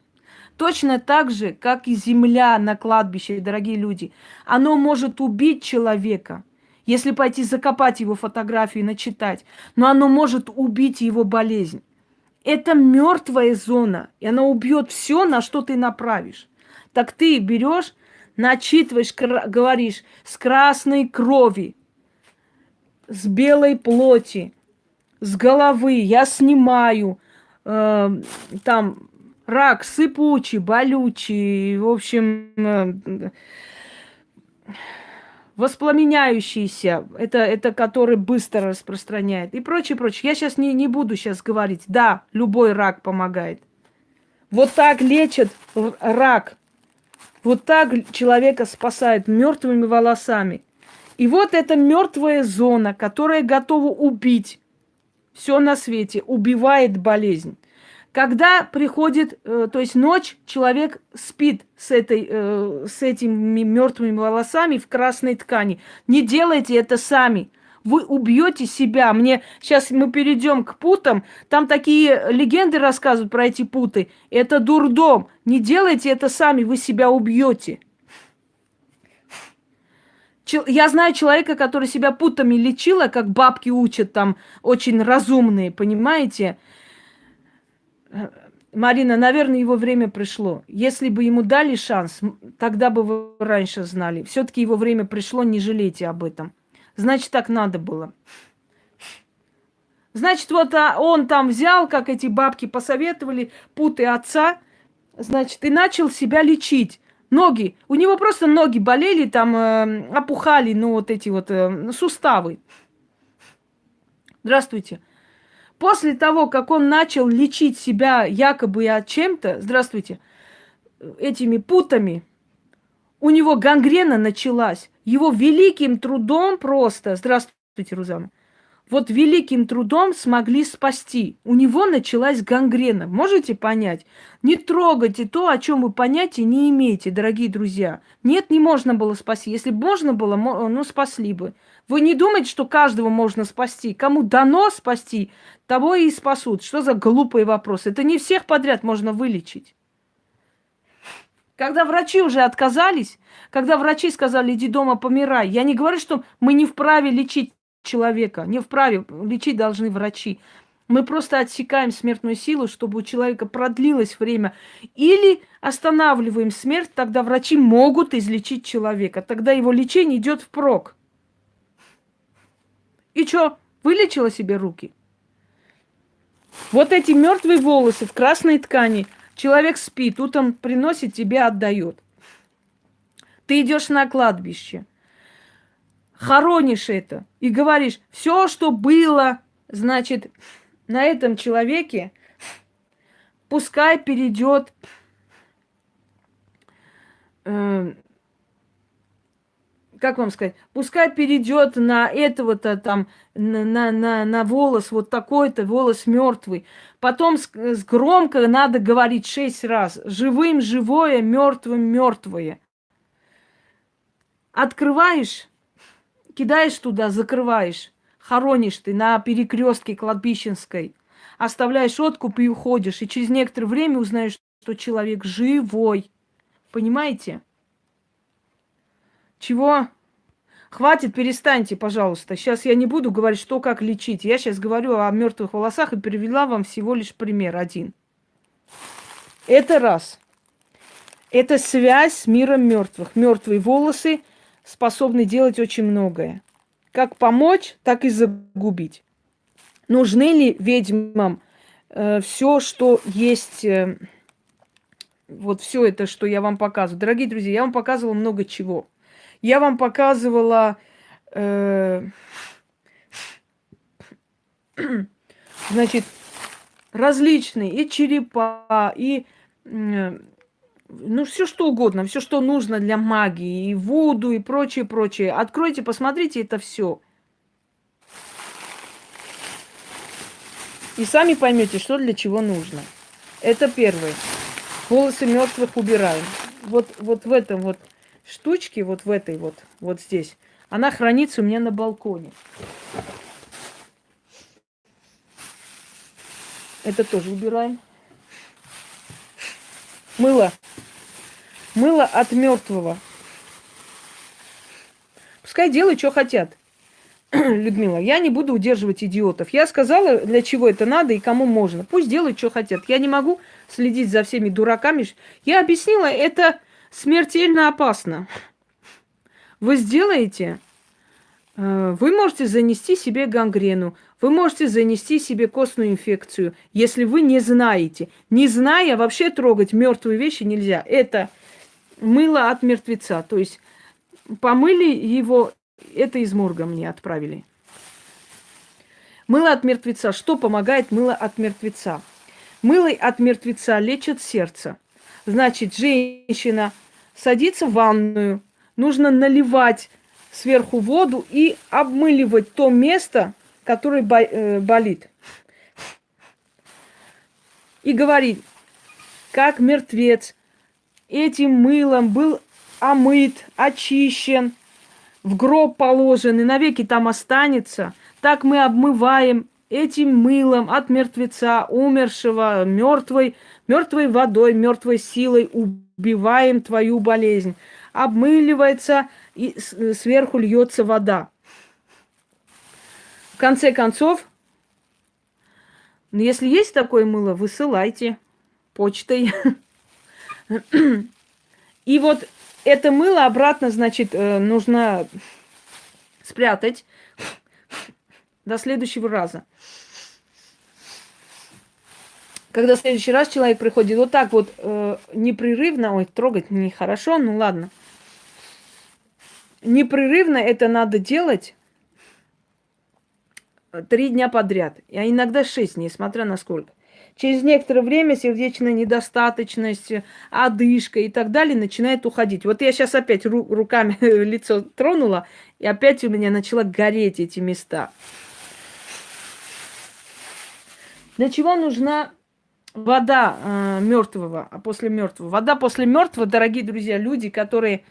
Точно так же, как и земля на кладбище, дорогие люди. Оно может убить человека, если пойти закопать его фотографию и начитать. Но оно может убить его болезнь. Это мертвая зона, и она убьет все, на что ты направишь. Так ты берешь, начитываешь, говоришь, с красной крови, с белой плоти, с головы я снимаю, э, там рак сыпучий, болючий, в общем, э, воспламеняющийся, это, это который быстро распространяет и прочее, прочее. Я сейчас не, не буду сейчас говорить. Да, любой рак помогает. Вот так лечат рак. Вот так человека спасают мертвыми волосами. И вот эта мертвая зона, которая готова убить все на свете, убивает болезнь. Когда приходит, э, то есть ночь, человек спит с, этой, э, с этими мертвыми волосами в красной ткани. Не делайте это сами. Вы убьете себя. Мне сейчас мы перейдем к путам. Там такие легенды рассказывают про эти путы. Это дурдом. Не делайте это сами, вы себя убьете. Я знаю человека, который себя путами лечила, как бабки учат там, очень разумные, понимаете? Марина, наверное, его время пришло. Если бы ему дали шанс, тогда бы вы раньше знали. Все-таки его время пришло, не жалейте об этом. Значит, так надо было. Значит, вот а, он там взял, как эти бабки посоветовали, путы отца, значит, и начал себя лечить. Ноги. У него просто ноги болели, там э, опухали, ну, вот эти вот э, суставы. Здравствуйте. После того, как он начал лечить себя якобы от чем-то, здравствуйте, этими путами, у него гангрена началась. Его великим трудом просто, здравствуйте, Рузана, вот великим трудом смогли спасти. У него началась гангрена. Можете понять? Не трогайте то, о чем вы понятия не имеете, дорогие друзья. Нет, не можно было спасти. Если бы можно было, ну, спасли бы. Вы не думаете, что каждого можно спасти? Кому дано спасти, того и спасут. Что за глупый вопрос? Это не всех подряд можно вылечить. Когда врачи уже отказались, когда врачи сказали, иди дома, помирай, я не говорю, что мы не вправе лечить человека, не вправе, лечить должны врачи. Мы просто отсекаем смертную силу, чтобы у человека продлилось время. Или останавливаем смерть, тогда врачи могут излечить человека. Тогда его лечение идет впрок. И что, вылечила себе руки? Вот эти мертвые волосы в красной ткани. Человек спит, утром приносит, тебе отдает. Ты идешь на кладбище, хоронишь это и говоришь, все, что было, значит, на этом человеке, пускай перейдет э, как вам сказать, пускай перейдет на этого-то там, на, на, на волос вот такой-то, волос мертвый. Потом с, с громко надо говорить шесть раз. Живым живое, мертвым мертвое. Открываешь, кидаешь туда, закрываешь. Хоронишь ты на перекрестке кладбищенской. Оставляешь откуп и уходишь. И через некоторое время узнаешь, что человек живой. Понимаете? Чего? Хватит, перестаньте, пожалуйста. Сейчас я не буду говорить, что как лечить. Я сейчас говорю о мертвых волосах и привела вам всего лишь пример один. Это раз. Это связь с миром мертвых. Мертвые волосы способны делать очень многое. Как помочь, так и загубить. Нужны ли ведьмам э, все, что есть, э, вот все это, что я вам показываю? Дорогие друзья, я вам показывала много чего. Я вам показывала, э, значит, различные и черепа, и э, ну, все что угодно, все, что нужно для магии, и воду, и прочее, прочее. Откройте, посмотрите это все. И сами поймете, что для чего нужно. Это первое. Волосы мертвых убираем. Вот, вот в этом вот штучке, вот в этой вот, вот здесь, она хранится у меня на балконе. Это тоже убираем. Мыло. Мыло от мертвого. Пускай делают, что хотят. Людмила, я не буду удерживать идиотов. Я сказала, для чего это надо и кому можно. Пусть делают, что хотят. Я не могу следить за всеми дураками. Я объяснила, это смертельно опасно. Вы сделаете, э, вы можете занести себе гангрену, вы можете занести себе костную инфекцию, если вы не знаете. Не зная, вообще трогать мертвые вещи нельзя. Это мыло от мертвеца. То есть помыли его это из морга мне отправили. Мыло от мертвеца. Что помогает мыло от мертвеца? Мыло от мертвеца лечит сердце. Значит, женщина садится в ванную, нужно наливать сверху воду и обмыливать то место, которое э, болит. И говорит, как мертвец этим мылом был омыт, очищен – в гроб положен и навеки там останется, так мы обмываем этим мылом от мертвеца, умершего, мертвой, мертвой водой, мертвой силой убиваем твою болезнь. Обмыливается и сверху льется вода. В конце концов, если есть такое мыло, высылайте почтой. И вот это мыло обратно, значит, э, нужно спрятать до следующего раза. Когда в следующий раз человек приходит вот так вот э, непрерывно, ой, трогать нехорошо, ну ладно. Непрерывно это надо делать три дня подряд, а иногда шесть дней, смотря на сколько. Через некоторое время сердечная недостаточность, одышка и так далее начинает уходить. Вот я сейчас опять ру- руками лицо тронула, и опять у меня начала гореть эти места. Для чего нужна вода э, мертвого, а после мертвого? Вода после мертвого, дорогие друзья, люди, которые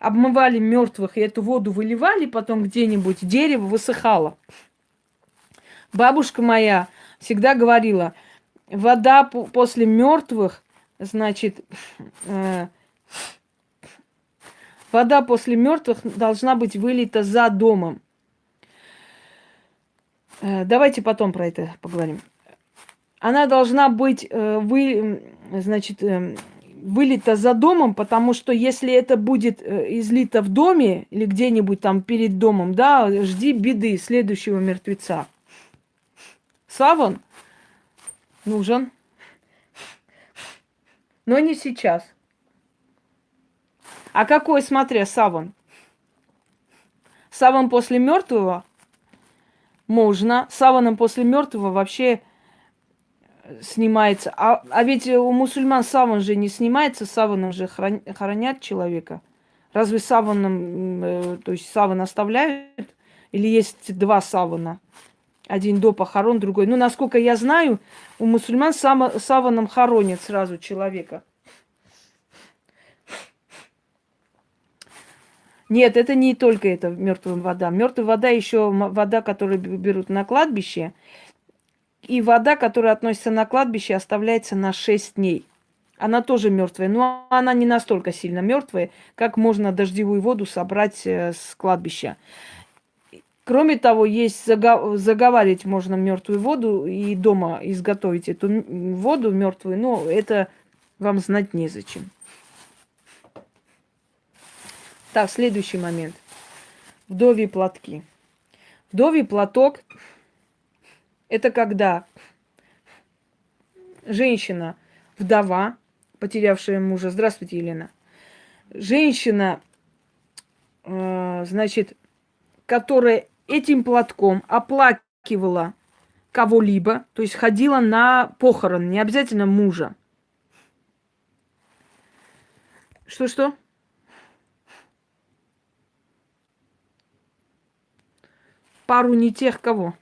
обмывали мертвых и эту воду выливали, потом где-нибудь дерево высыхало. Бабушка моя всегда говорила, вода после мертвых, значит, э, вода после мертвых должна быть вылита за домом. Э, давайте потом про это поговорим. Она должна быть э, вы, значит, э, вылита за домом, потому что если это будет э, излито в доме или где-нибудь там перед домом, да, жди беды следующего мертвеца. Саван – нужен. Но не сейчас. А какой, смотря, саван? Саван после мертвого можно. Саваном после мертвого вообще снимается. А, а ведь у мусульман саван же не снимается, саваном же хранят человека. Разве саваном, э, то есть саван оставляют? Или есть два савана? Один до похорон, другой. Ну, насколько я знаю, у мусульман само, саваном хоронят сразу человека. Нет, это не только это мертвая вода. Мертвая вода еще вода, которую берут на кладбище. И вода, которая относится на кладбище, оставляется на 6 дней. Она тоже мертвая, но она не настолько сильно мертвая, как можно дождевую воду собрать э, с кладбища. Кроме того, есть заговаривать можно мертвую воду и дома изготовить эту воду мертвую, но это вам знать незачем. Так, следующий момент. Вдовьи платки. Вдовий платок – это когда женщина, вдова, потерявшая мужа, здравствуйте, Елена, женщина, э, значит, которая этим платком оплакивала кого-либо, то есть ходила на похорон, не обязательно мужа. Что-что? Пару не тех кого.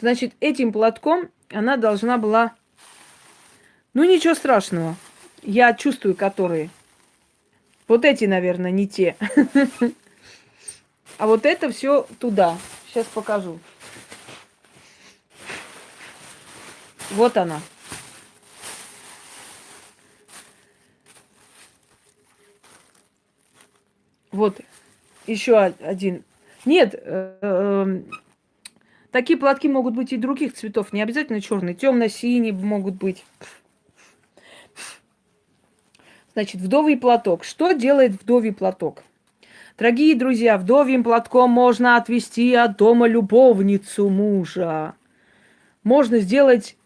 Значит, этим платком она должна была... Ну, ничего страшного. Я чувствую, которые. Вот эти, наверное, не те. А вот это все туда. Сейчас покажу. Вот она. Вот еще один. Нет, э, э, такие платки могут быть и других цветов, не обязательно черные, темно-синие могут быть. Значит, вдовий платок. Что делает вдовий платок? Дорогие друзья, вдовьим платком можно отвести от дома любовницу мужа. Можно сделать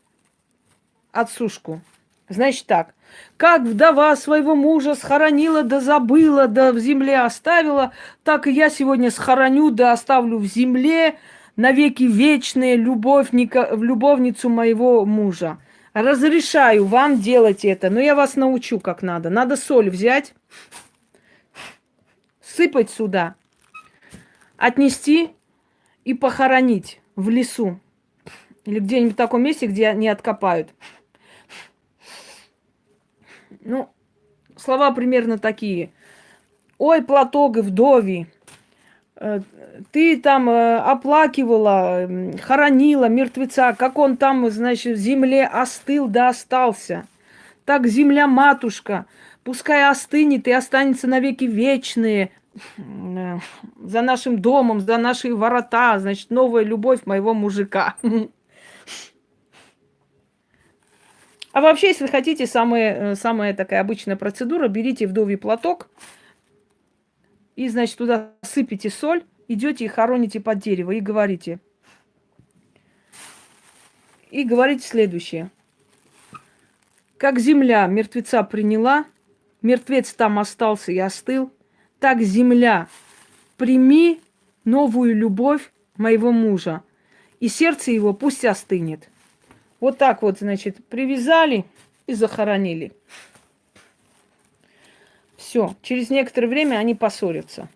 отсушку. Значит так, как вдова своего мужа схоронила да забыла, да в земле оставила, так и я сегодня схороню да оставлю в земле навеки вечные любовника, любовницу моего мужа. Разрешаю вам делать это, но я вас научу, как надо. Надо соль взять, сыпать сюда, отнести и похоронить в лесу. Или где-нибудь в таком месте, где не откопают. Ну, слова примерно такие. Ой, платок вдови, э, ты там э, оплакивала, хоронила мертвеца, как он там, значит, в земле остыл да остался. Так земля матушка, пускай остынет и останется навеки вечные э, за нашим домом, за наши ворота, значит, новая любовь моего мужика. А вообще, если хотите, самая, э, самая такая обычная процедура, берите вдовий платок и, значит, туда сыпите соль, идете и хороните под дерево и говорите. И говорите следующее. Как земля мертвеца приняла, мертвец там остался и остыл, так земля, прими новую любовь моего мужа, и сердце его пусть остынет. Вот так вот, значит, привязали и захоронили. Все, через некоторое время они поссорятся.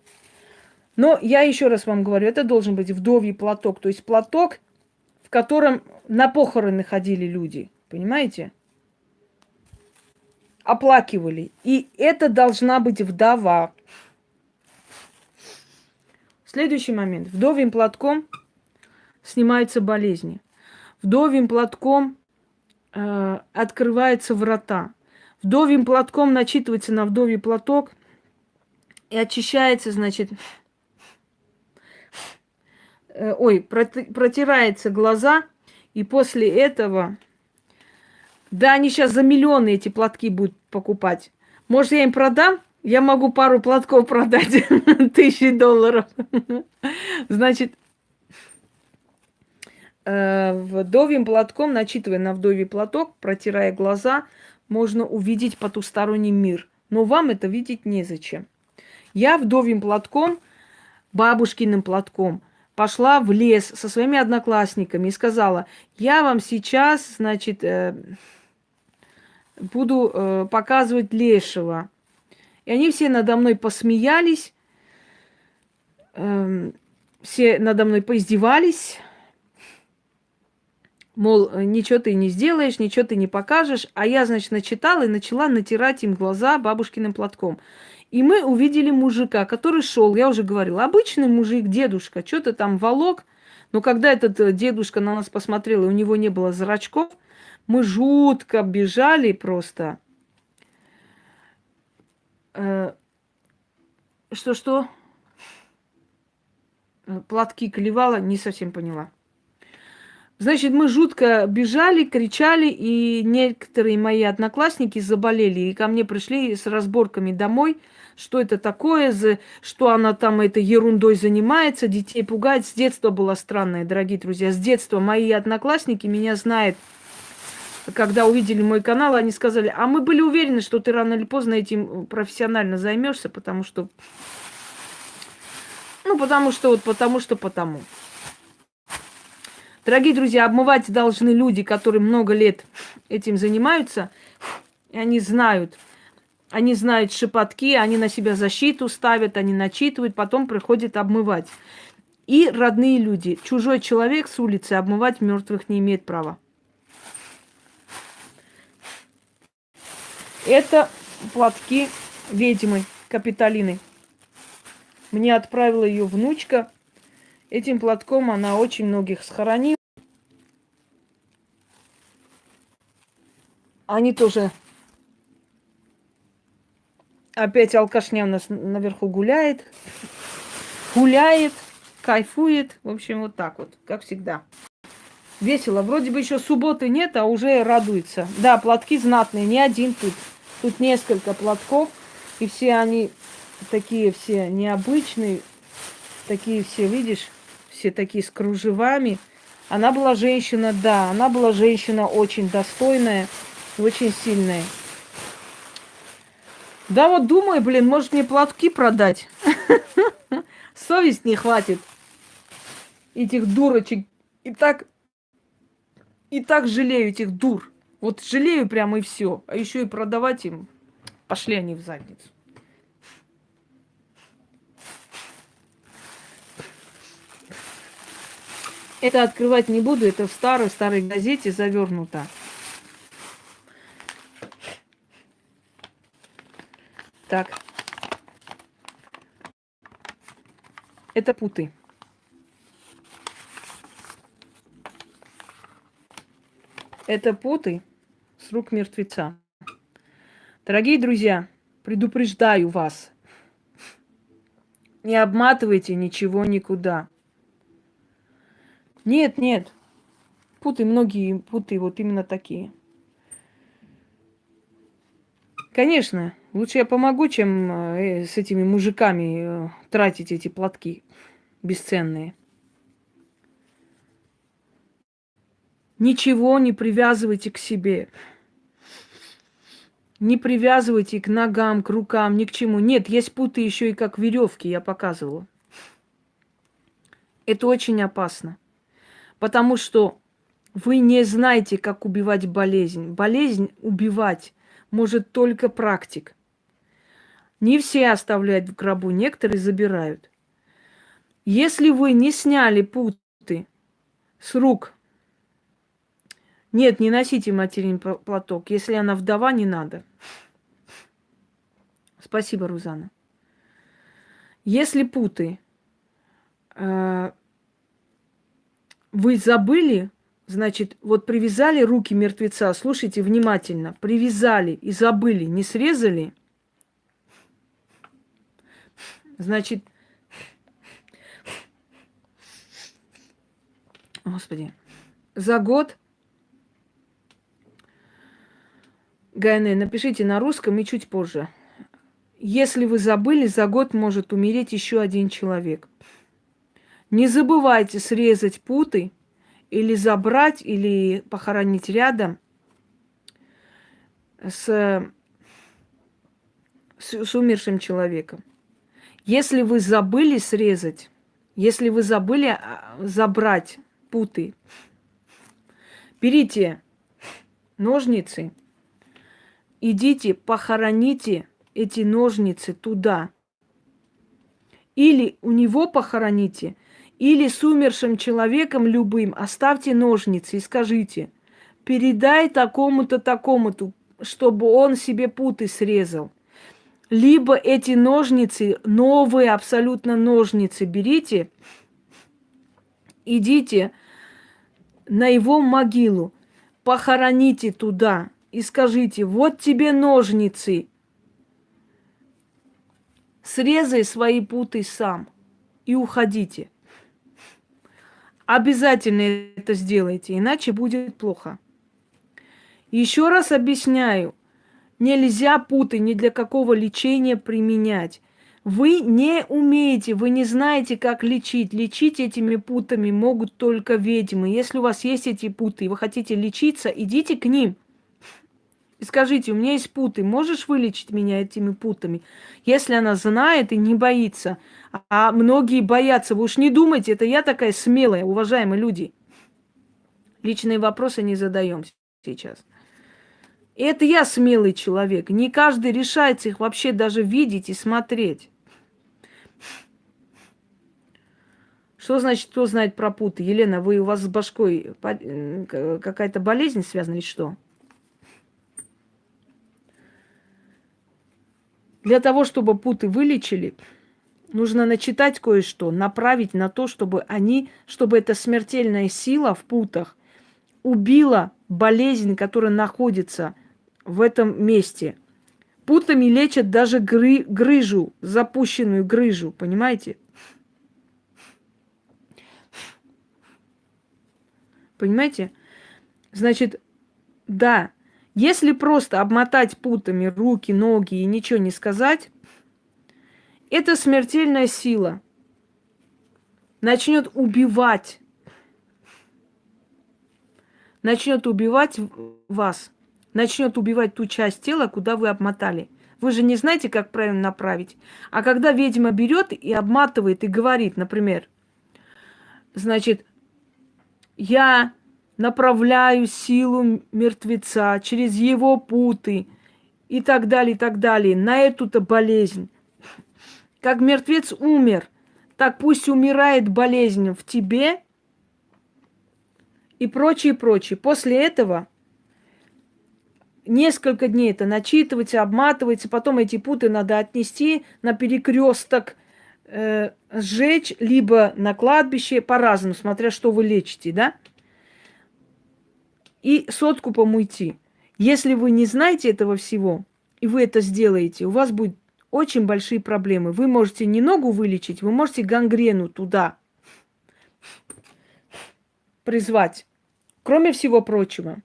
Но я еще раз вам говорю, это должен быть вдовий платок, то есть платок, в котором на похороны ходили люди, понимаете? Оплакивали. И это должна быть вдова. Следующий момент. Вдовьим платком снимаются болезни вдовьим платком э, открываются врата. Вдовьим платком начитывается на вдовий платок и очищается, значит, э, ой, протирается глаза, и после этого, да, они сейчас за миллионы эти платки будут покупать. Может, я им продам? Я могу пару платков продать, тысячи долларов. Значит, Э, вдовьим платком, начитывая на вдовий платок, протирая глаза, можно увидеть потусторонний мир. Но вам это видеть незачем. Я вдовьим платком, бабушкиным платком, пошла в лес со своими одноклассниками и сказала, я вам сейчас, значит, э, буду э, показывать лешего. И они все надо мной посмеялись, эм, все надо мной поиздевались, Мол, э, ничего ты не сделаешь, ничего ты не покажешь. А я, значит, начитала и начала натирать им глаза бабушкиным платком. И мы увидели мужика, который шел, я уже говорила, обычный мужик, дедушка, что-то там волок. Но когда этот э, дедушка на нас посмотрел, и у него не было зрачков, мы жутко бежали просто. Э, что-что? Платки клевала, не совсем поняла. Значит, мы жутко бежали, кричали, и некоторые мои одноклассники заболели, и ко мне пришли с разборками домой, что это такое, что она там этой ерундой занимается, детей пугает. С детства было странное, дорогие друзья. С детства мои одноклассники меня знают. Когда увидели мой канал, они сказали, а мы были уверены, что ты рано или поздно этим профессионально займешься, потому что... Ну, потому что вот потому что потому. Дорогие друзья, обмывать должны люди, которые много лет этим занимаются, и они знают, они знают шепотки, они на себя защиту ставят, они начитывают, потом приходят обмывать. и родные люди. Чужой человек с улицы обмывать мертвых не имеет права. Это платки ведьмы Капиталины. Мне отправила ее внучка. Этим платком она очень многих схоронила. Они тоже... Опять алкашня у нас наверху гуляет. Гуляет, кайфует. В общем, вот так вот, как всегда. Весело. Вроде бы еще субботы нет, а уже радуется. Да, платки знатные, не один тут. Тут несколько платков. И все они такие все необычные. Такие все, видишь, все такие с кружевами. Она была женщина, да, она была женщина очень достойная очень сильная. Да вот думаю, блин, может мне платки продать. Совесть не хватит. Этих дурочек. И так, и так жалею этих дур. Вот жалею прямо и все. А еще и продавать им. Пошли они в задницу. Это открывать не буду, это в старой-старой газете завернуто. Так. Это путы. Это путы с рук мертвеца. Дорогие друзья, предупреждаю вас. Не обматывайте ничего никуда. Нет, нет. Путы, многие путы вот именно такие. Конечно, лучше я помогу, чем э, с этими мужиками э, тратить эти платки бесценные. Ничего не привязывайте к себе. Не привязывайте к ногам, к рукам, ни к чему. Нет, есть путы еще и как веревки, я показывала. Это очень опасно. Потому что вы не знаете, как убивать болезнь. Болезнь убивать может только практик. Не все оставляют в гробу, некоторые забирают. Если вы не сняли путы с рук, нет, не носите материн платок. Если она вдова, не надо. Спасибо, Рузана. Если путы э, вы забыли, Значит, вот привязали руки мертвеца, слушайте внимательно, привязали и забыли, не срезали. Значит, Господи, за год Гайне, напишите на русском и чуть позже. Если вы забыли, за год может умереть еще один человек. Не забывайте срезать путы или забрать, или похоронить рядом с, с, с умершим человеком. Если вы забыли срезать, если вы забыли а, забрать путы, берите ножницы, идите, похороните эти ножницы туда. Или у него похороните – или с умершим человеком любым оставьте ножницы и скажите, передай такому-то, такому-то, чтобы он себе путы срезал. Либо эти ножницы, новые абсолютно ножницы берите, идите на его могилу, похороните туда и скажите, вот тебе ножницы, срезай свои путы сам и уходите. Обязательно это сделайте, иначе будет плохо. Еще раз объясняю, нельзя путы ни для какого лечения применять. Вы не умеете, вы не знаете, как лечить. Лечить этими путами могут только ведьмы. Если у вас есть эти путы, и вы хотите лечиться, идите к ним – и скажите, у меня есть путы, можешь вылечить меня этими путами? Если она знает и не боится, а многие боятся, вы уж не думайте, это я такая смелая, уважаемые люди. Личные вопросы не задаем сейчас. Это я смелый человек. Не каждый решается их вообще даже видеть и смотреть. Что значит, кто знает про путы? Елена, вы у вас с башкой какая-то болезнь связана или что? Для того, чтобы путы вылечили, нужно начитать кое-что, направить на то, чтобы они, чтобы эта смертельная сила в путах убила болезнь, которая находится в этом месте. Путами лечат даже гры, грыжу, запущенную грыжу, понимаете? Понимаете? Значит, да, если просто обмотать путами руки, ноги и ничего не сказать, это смертельная сила. Начнет убивать. Начнет убивать вас. Начнет убивать ту часть тела, куда вы обмотали. Вы же не знаете, как правильно направить. А когда ведьма берет и обматывает и говорит, например, значит, я направляю силу мертвеца через его путы и так далее, и так далее, на эту-то болезнь. Как мертвец умер, так пусть умирает болезнь в тебе и прочее, прочее. После этого несколько дней это начитывается, обматывается, потом эти путы надо отнести на перекресток, э, сжечь, либо на кладбище, по-разному, смотря что вы лечите, да? и с откупом. Если вы не знаете этого всего, и вы это сделаете, у вас будет очень большие проблемы. Вы можете не ногу вылечить, вы можете гангрену туда призвать. Кроме всего прочего,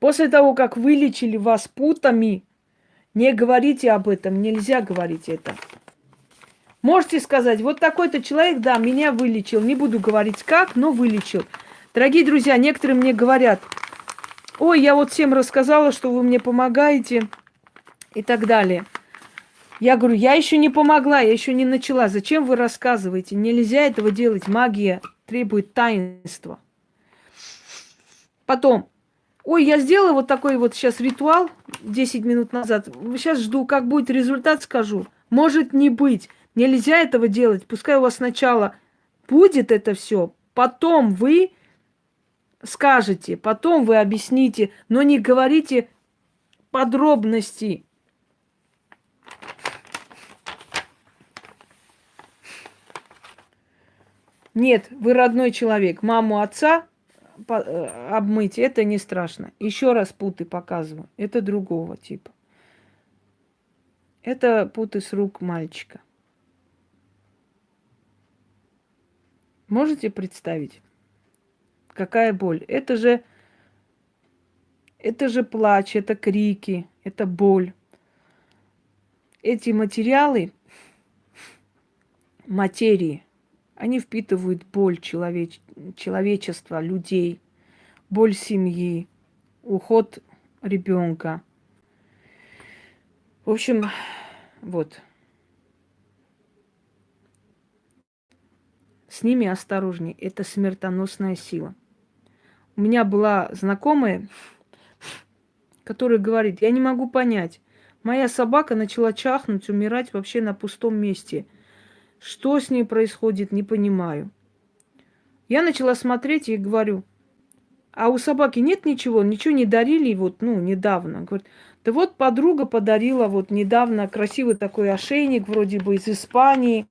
после того, как вылечили вас путами, не говорите об этом, нельзя говорить это. Можете сказать, вот такой-то человек, да, меня вылечил. Не буду говорить как, но вылечил. Дорогие друзья, некоторые мне говорят, ой, я вот всем рассказала, что вы мне помогаете и так далее. Я говорю, я еще не помогла, я еще не начала. Зачем вы рассказываете? Нельзя этого делать. Магия требует таинства. Потом, ой, я сделала вот такой вот сейчас ритуал 10 минут назад. Сейчас жду, как будет результат, скажу. Может не быть. Нельзя этого делать. Пускай у вас сначала будет это все, потом вы скажете, потом вы объясните, но не говорите подробности. Нет, вы родной человек. Маму, отца обмыть, это не страшно. Еще раз путы показываю. Это другого типа. Это путы с рук мальчика. Можете представить? Какая боль? Это же, это же плач, это крики, это боль. Эти материалы, материи, они впитывают боль человеч... человечества, людей, боль семьи, уход ребенка. В общем, вот. С ними осторожней. Это смертоносная сила. У меня была знакомая, которая говорит, я не могу понять, моя собака начала чахнуть, умирать вообще на пустом месте. Что с ней происходит, не понимаю. Я начала смотреть и говорю, а у собаки нет ничего, ничего не дарили вот, ну, недавно. Говорит, да вот подруга подарила вот недавно красивый такой ошейник, вроде бы из Испании.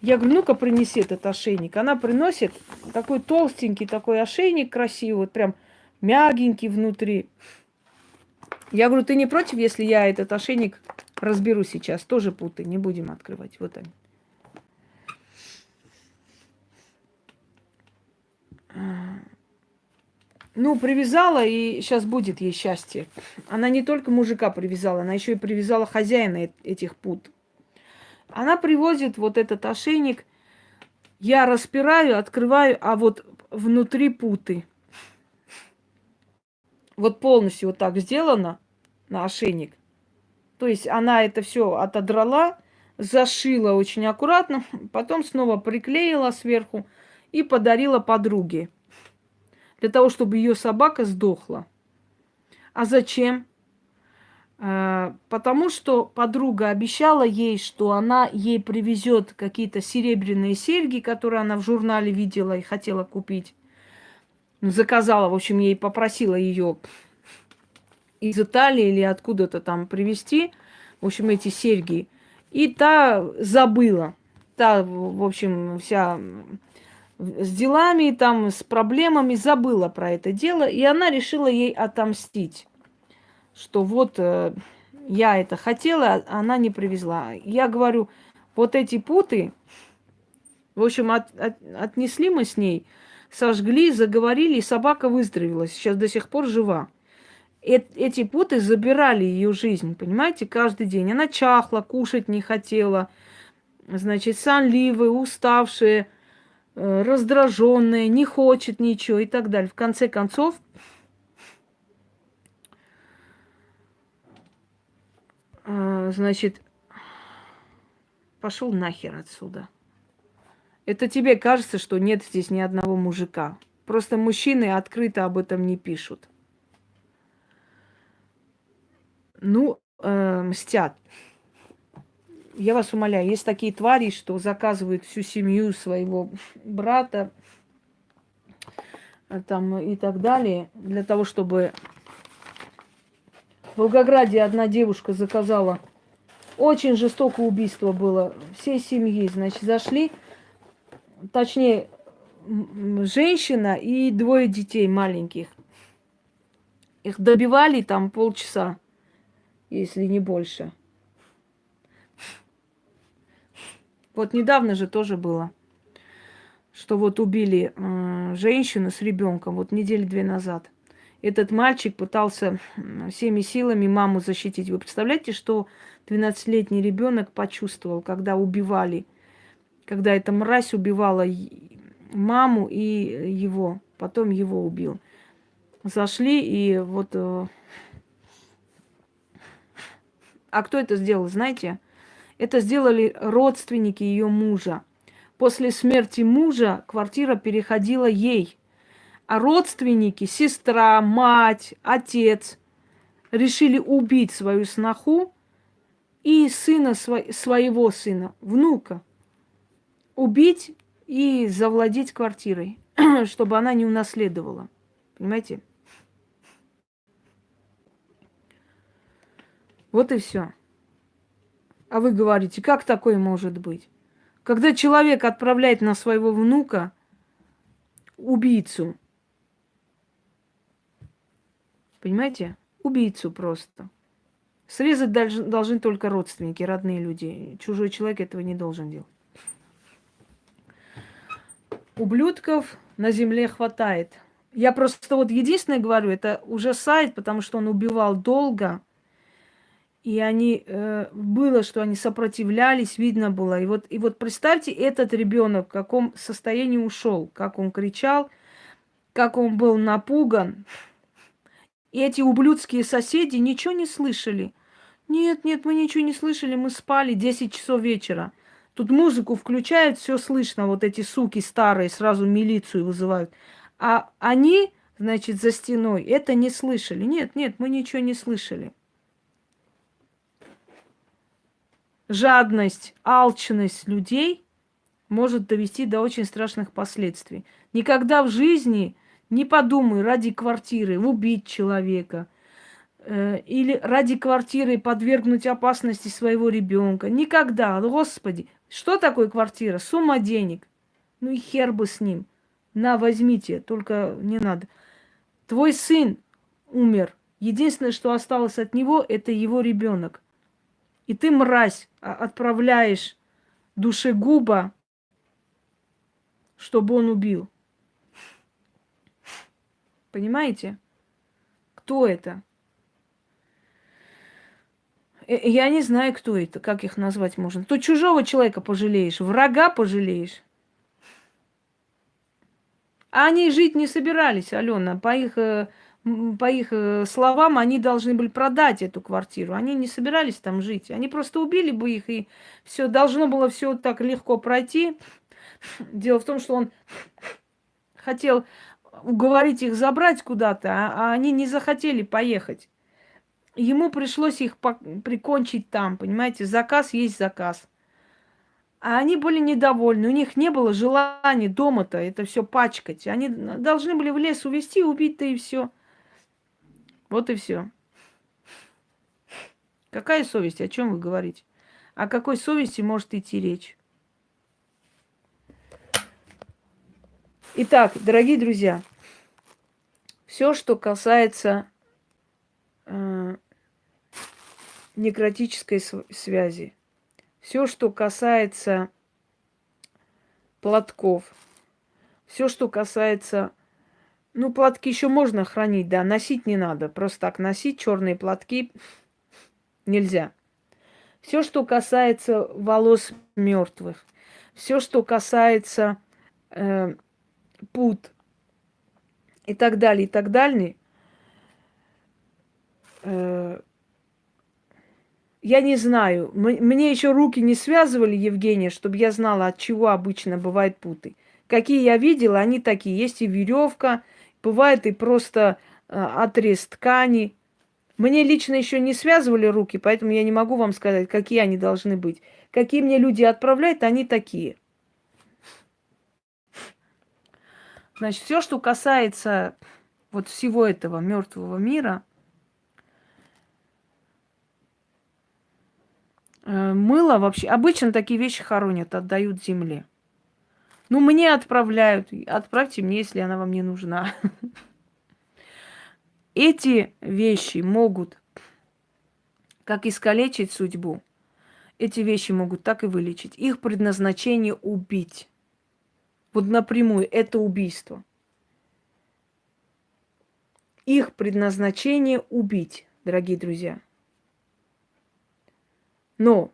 Я говорю, ну-ка принеси этот ошейник. Она приносит такой толстенький такой ошейник красивый, вот прям мягенький внутри. Я говорю, ты не против, если я этот ошейник разберу сейчас? Тоже путы, не будем открывать. Вот они. Ну, привязала, и сейчас будет ей счастье. Она не только мужика привязала, она еще и привязала хозяина этих пут. Она привозит вот этот ошейник, я распираю, открываю, а вот внутри путы. Вот полностью вот так сделано на ошейник. То есть она это все отодрала, зашила очень аккуратно, потом снова приклеила сверху и подарила подруге. Для того, чтобы ее собака сдохла. А зачем? Э, потому что подруга обещала ей, что она ей привезет какие-то серебряные серьги, которые она в журнале видела и хотела купить. Заказала, в общем, ей попросила ее из Италии или откуда-то там привезти, в общем, эти серьги. И та забыла. Та, в общем, вся с делами, там, с проблемами забыла про это дело, и она решила ей отомстить что вот э, я это хотела, а она не привезла. Я говорю, вот эти путы, в общем, от, от, отнесли мы с ней, сожгли, заговорили, и собака выздоровела, сейчас до сих пор жива. Эти путы забирали ее жизнь, понимаете, каждый день. Она чахла, кушать не хотела, значит, сонливая, уставшая, э, раздраженная, не хочет ничего и так далее. В конце концов, А, значит, пошел нахер отсюда. Это тебе кажется, что нет здесь ни одного мужика. Просто мужчины открыто об этом не пишут. Ну, э, мстят. Я вас умоляю, есть такие твари, что заказывают всю семью своего брата э, там и так далее, для того, чтобы в Волгограде одна девушка заказала. Очень жестокое убийство было. Всей семьи, значит, зашли. Точнее, женщина и двое детей маленьких. Их добивали там полчаса, если не больше. Вот недавно же тоже было, что вот убили э, женщину с ребенком, вот недели две назад этот мальчик пытался всеми силами маму защитить. Вы представляете, что 12-летний ребенок почувствовал, когда убивали, когда эта мразь убивала маму и его, потом его убил. Зашли и вот... А кто это сделал, знаете? Это сделали родственники ее мужа. После смерти мужа квартира переходила ей а родственники, сестра, мать, отец решили убить свою сноху и сына своего сына, внука, убить и завладеть квартирой, чтобы она не унаследовала. Понимаете? Вот и все. А вы говорите, как такое может быть? Когда человек отправляет на своего внука убийцу, Понимаете? Убийцу просто. Срезать должны, должны только родственники, родные люди. Чужой человек этого не должен делать. Ублюдков на земле хватает. Я просто вот единственное говорю, это уже сайт, потому что он убивал долго. И они э, было, что они сопротивлялись, видно было. И вот, и вот представьте, этот ребенок в каком состоянии ушел, как он кричал, как он был напуган. И эти ублюдские соседи ничего не слышали. Нет, нет, мы ничего не слышали, мы спали 10 часов вечера. Тут музыку включают, все слышно, вот эти суки старые сразу милицию вызывают. А они, значит, за стеной это не слышали. Нет, нет, мы ничего не слышали. Жадность, алчность людей может довести до очень страшных последствий. Никогда в жизни не подумай ради квартиры убить человека э, или ради квартиры подвергнуть опасности своего ребенка. Никогда, Господи, что такое квартира? Сумма денег. Ну и хер бы с ним. На, возьмите, только не надо. Твой сын умер. Единственное, что осталось от него, это его ребенок. И ты, мразь, а, отправляешь душегуба, чтобы он убил. Понимаете? Кто это? Э, я не знаю, кто это, как их назвать можно. То чужого человека пожалеешь, врага пожалеешь. А они жить не собирались, Алена. По их, э, по их э, словам, они должны были продать эту квартиру. Они не собирались там жить. Они просто убили бы их, и все должно было все так легко пройти. Дело в том, что он хотел уговорить их забрать куда-то, а, а они не захотели поехать. ему пришлось их прикончить там, понимаете? Заказ есть заказ. А они были недовольны, у них не было желания дома-то это все пачкать. Они должны были в лес увезти, убить-то и все. Вот и все. Какая совесть? О чем вы говорите? О какой совести может идти речь? Итак, дорогие друзья, все, что касается э, некротической связи, все, что касается платков, все, что касается... Ну, платки еще можно хранить, да, носить не надо. Просто так носить черные платки нельзя. Все, что касается волос мертвых, все, что касается э, пут и так далее, и так далее, э, я не знаю. Мне еще руки не связывали, Евгения, чтобы я знала, от чего обычно бывают путы. Какие я видела, они такие. Есть и веревка, бывает и просто э, отрез ткани. Мне лично еще не связывали руки, поэтому я не могу вам сказать, какие они должны быть. Какие мне люди отправляют, они такие. Значит, все, что касается вот всего этого мертвого мира – Э, мыло вообще... Обычно такие вещи хоронят, отдают земле. Ну, мне отправляют. Отправьте мне, если она вам не нужна. Эти вещи могут как искалечить судьбу, эти вещи могут так и вылечить. Их предназначение убить. Вот напрямую это убийство. Их предназначение убить, дорогие друзья. Но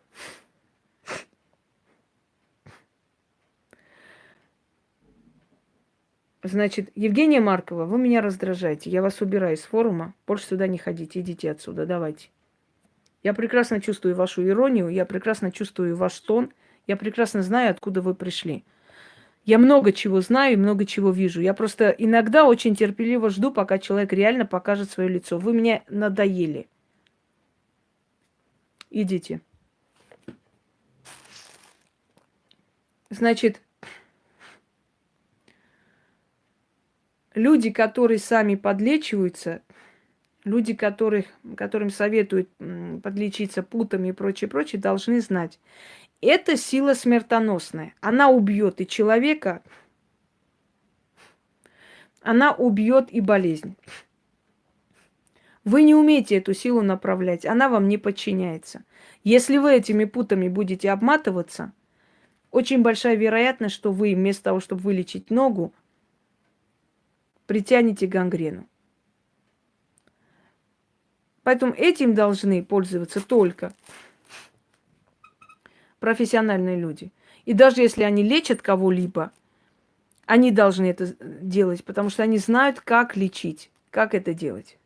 Значит, Евгения Маркова, вы меня раздражаете. Я вас убираю из форума. Больше сюда не ходите. Идите отсюда. Давайте. Я прекрасно чувствую вашу иронию. Я прекрасно чувствую ваш тон. Я прекрасно знаю, откуда вы пришли. Я много чего знаю и много чего вижу. Я просто иногда очень терпеливо жду, пока человек реально покажет свое лицо. Вы мне надоели. Идите. Значит, люди, которые сами подлечиваются, люди, которых, которым советуют подлечиться путами и прочее, прочее, должны знать. Это сила смертоносная. Она убьет и человека, она убьет и болезнь. Вы не умеете эту силу направлять, она вам не подчиняется. Если вы этими путами будете обматываться – очень большая вероятность, что вы вместо того, чтобы вылечить ногу, притянете гангрену. Поэтому этим должны пользоваться только профессиональные люди. И даже если они лечат кого-либо, они должны это делать, потому что они знают, как лечить, как это делать.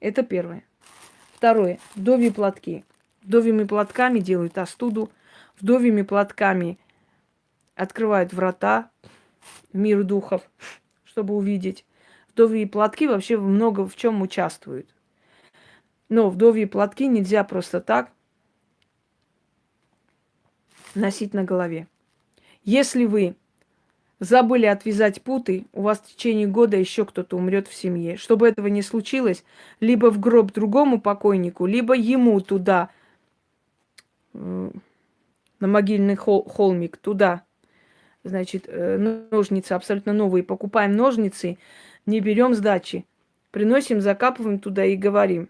Это первое. Второе. Вдовьи платки. Вдовьими платками делают остуду, вдовьими платками открывают врата мир духов, чтобы увидеть. Вдовьи платки вообще много в чем участвуют. Но вдовьи платки нельзя просто так носить на голове. Если вы забыли отвязать путы, у вас в течение года еще кто-то умрет в семье. Чтобы этого не случилось, либо в гроб другому покойнику, либо ему туда на могильный хол холмик, туда, значит, э, ножницы абсолютно новые. Покупаем ножницы, не берем сдачи. Приносим, закапываем туда и говорим.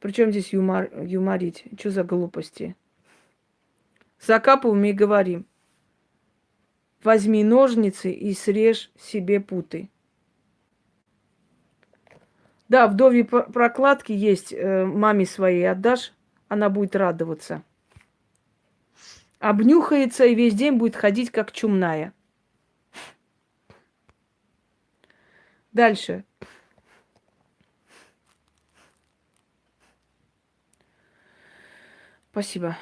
Причем здесь юмор, юморить? Что за глупости? Закапываем и говорим. Возьми ножницы и срежь себе путы. Да, вдовьи прокладки есть, э, маме своей отдашь, она будет радоваться обнюхается и весь день будет ходить как чумная. Дальше. Спасибо.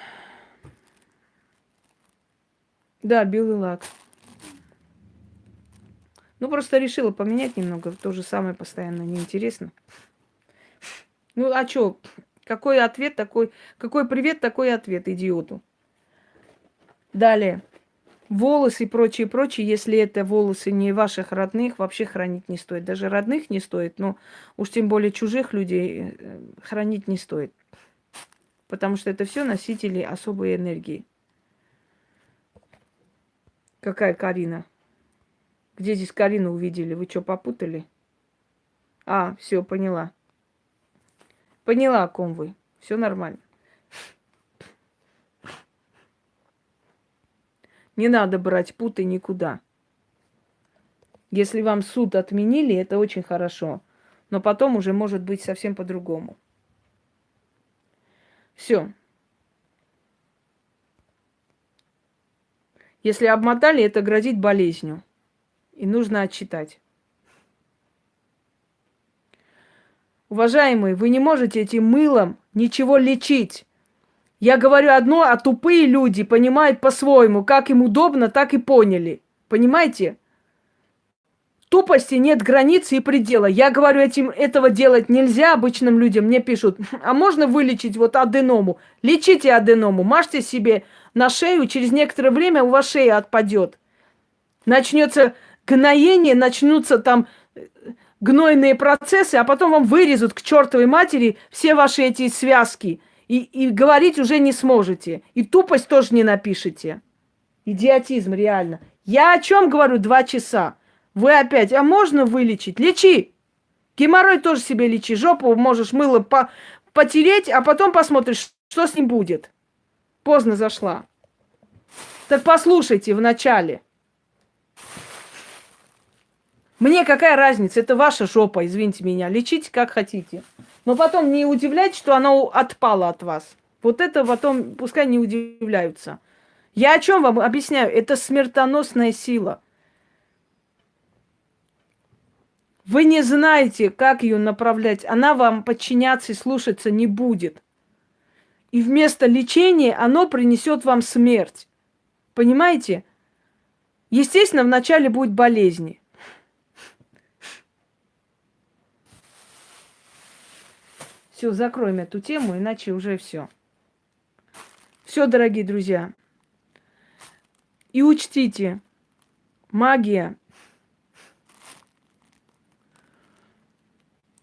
Да, белый лак. Ну, просто решила поменять немного. То же самое постоянно неинтересно. Ну, а что? Какой ответ такой? Какой привет, такой ответ идиоту. Далее. Волосы и прочее, прочее, если это волосы не ваших родных, вообще хранить не стоит. Даже родных не стоит, но уж тем более чужих людей э, хранить не стоит. Потому что это все носители особой энергии. Какая Карина? Где здесь Карину увидели? Вы что, попутали? А, все, поняла. Поняла, о ком вы. Все нормально. Не надо брать путы никуда. Если вам суд отменили, это очень хорошо. Но потом уже может быть совсем по-другому. Все. Если обмотали, это грозит болезнью. И нужно отчитать. Уважаемые, вы не можете этим мылом ничего лечить. Я говорю одно, а тупые люди понимают по-своему. Как им удобно, так и поняли. Понимаете? Тупости нет границы и предела. Я говорю, этим, этого делать нельзя обычным людям. Мне пишут, а можно вылечить вот аденому? Лечите аденому, мажьте себе на шею, через некоторое время у вас шея отпадет. Начнется гноение, начнутся там э, гнойные процессы, а потом вам вырезут к чертовой матери все ваши эти связки – и, и говорить уже не сможете. И тупость тоже не напишите. Идиотизм, реально. Я о чем говорю два часа? Вы опять, а можно вылечить? Лечи! Геморрой тоже себе лечи. Жопу можешь мыло по потереть, а потом посмотришь, что с ним будет. Поздно зашла. Так послушайте вначале. Мне какая разница? Это ваша жопа, извините меня. Лечите как хотите. Но потом не удивляйтесь, что она отпала от вас. Вот это потом пускай не удивляются. Я о чем вам объясняю? Это смертоносная сила. Вы не знаете, как ее направлять. Она вам подчиняться и слушаться не будет. И вместо лечения оно принесет вам смерть. Понимаете? Естественно, вначале будет болезни. Все, закроем эту тему, иначе уже все. Все, дорогие друзья. И учтите, магия,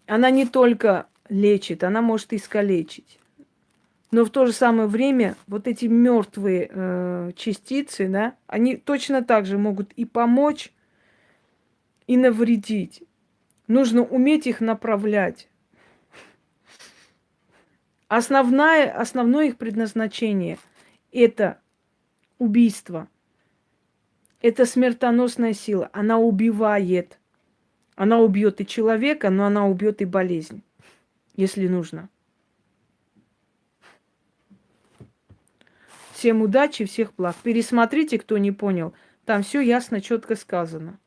она не только лечит, она может искалечить. Но в то же самое время вот эти мертвые э, частицы, да, они точно так же могут и помочь, и навредить. Нужно уметь их направлять. Основное, основное их предназначение – это убийство. Это смертоносная сила. Она убивает. Она убьет и человека, но она убьет и болезнь, если нужно. Всем удачи, всех благ. Пересмотрите, кто не понял. Там все ясно, четко сказано.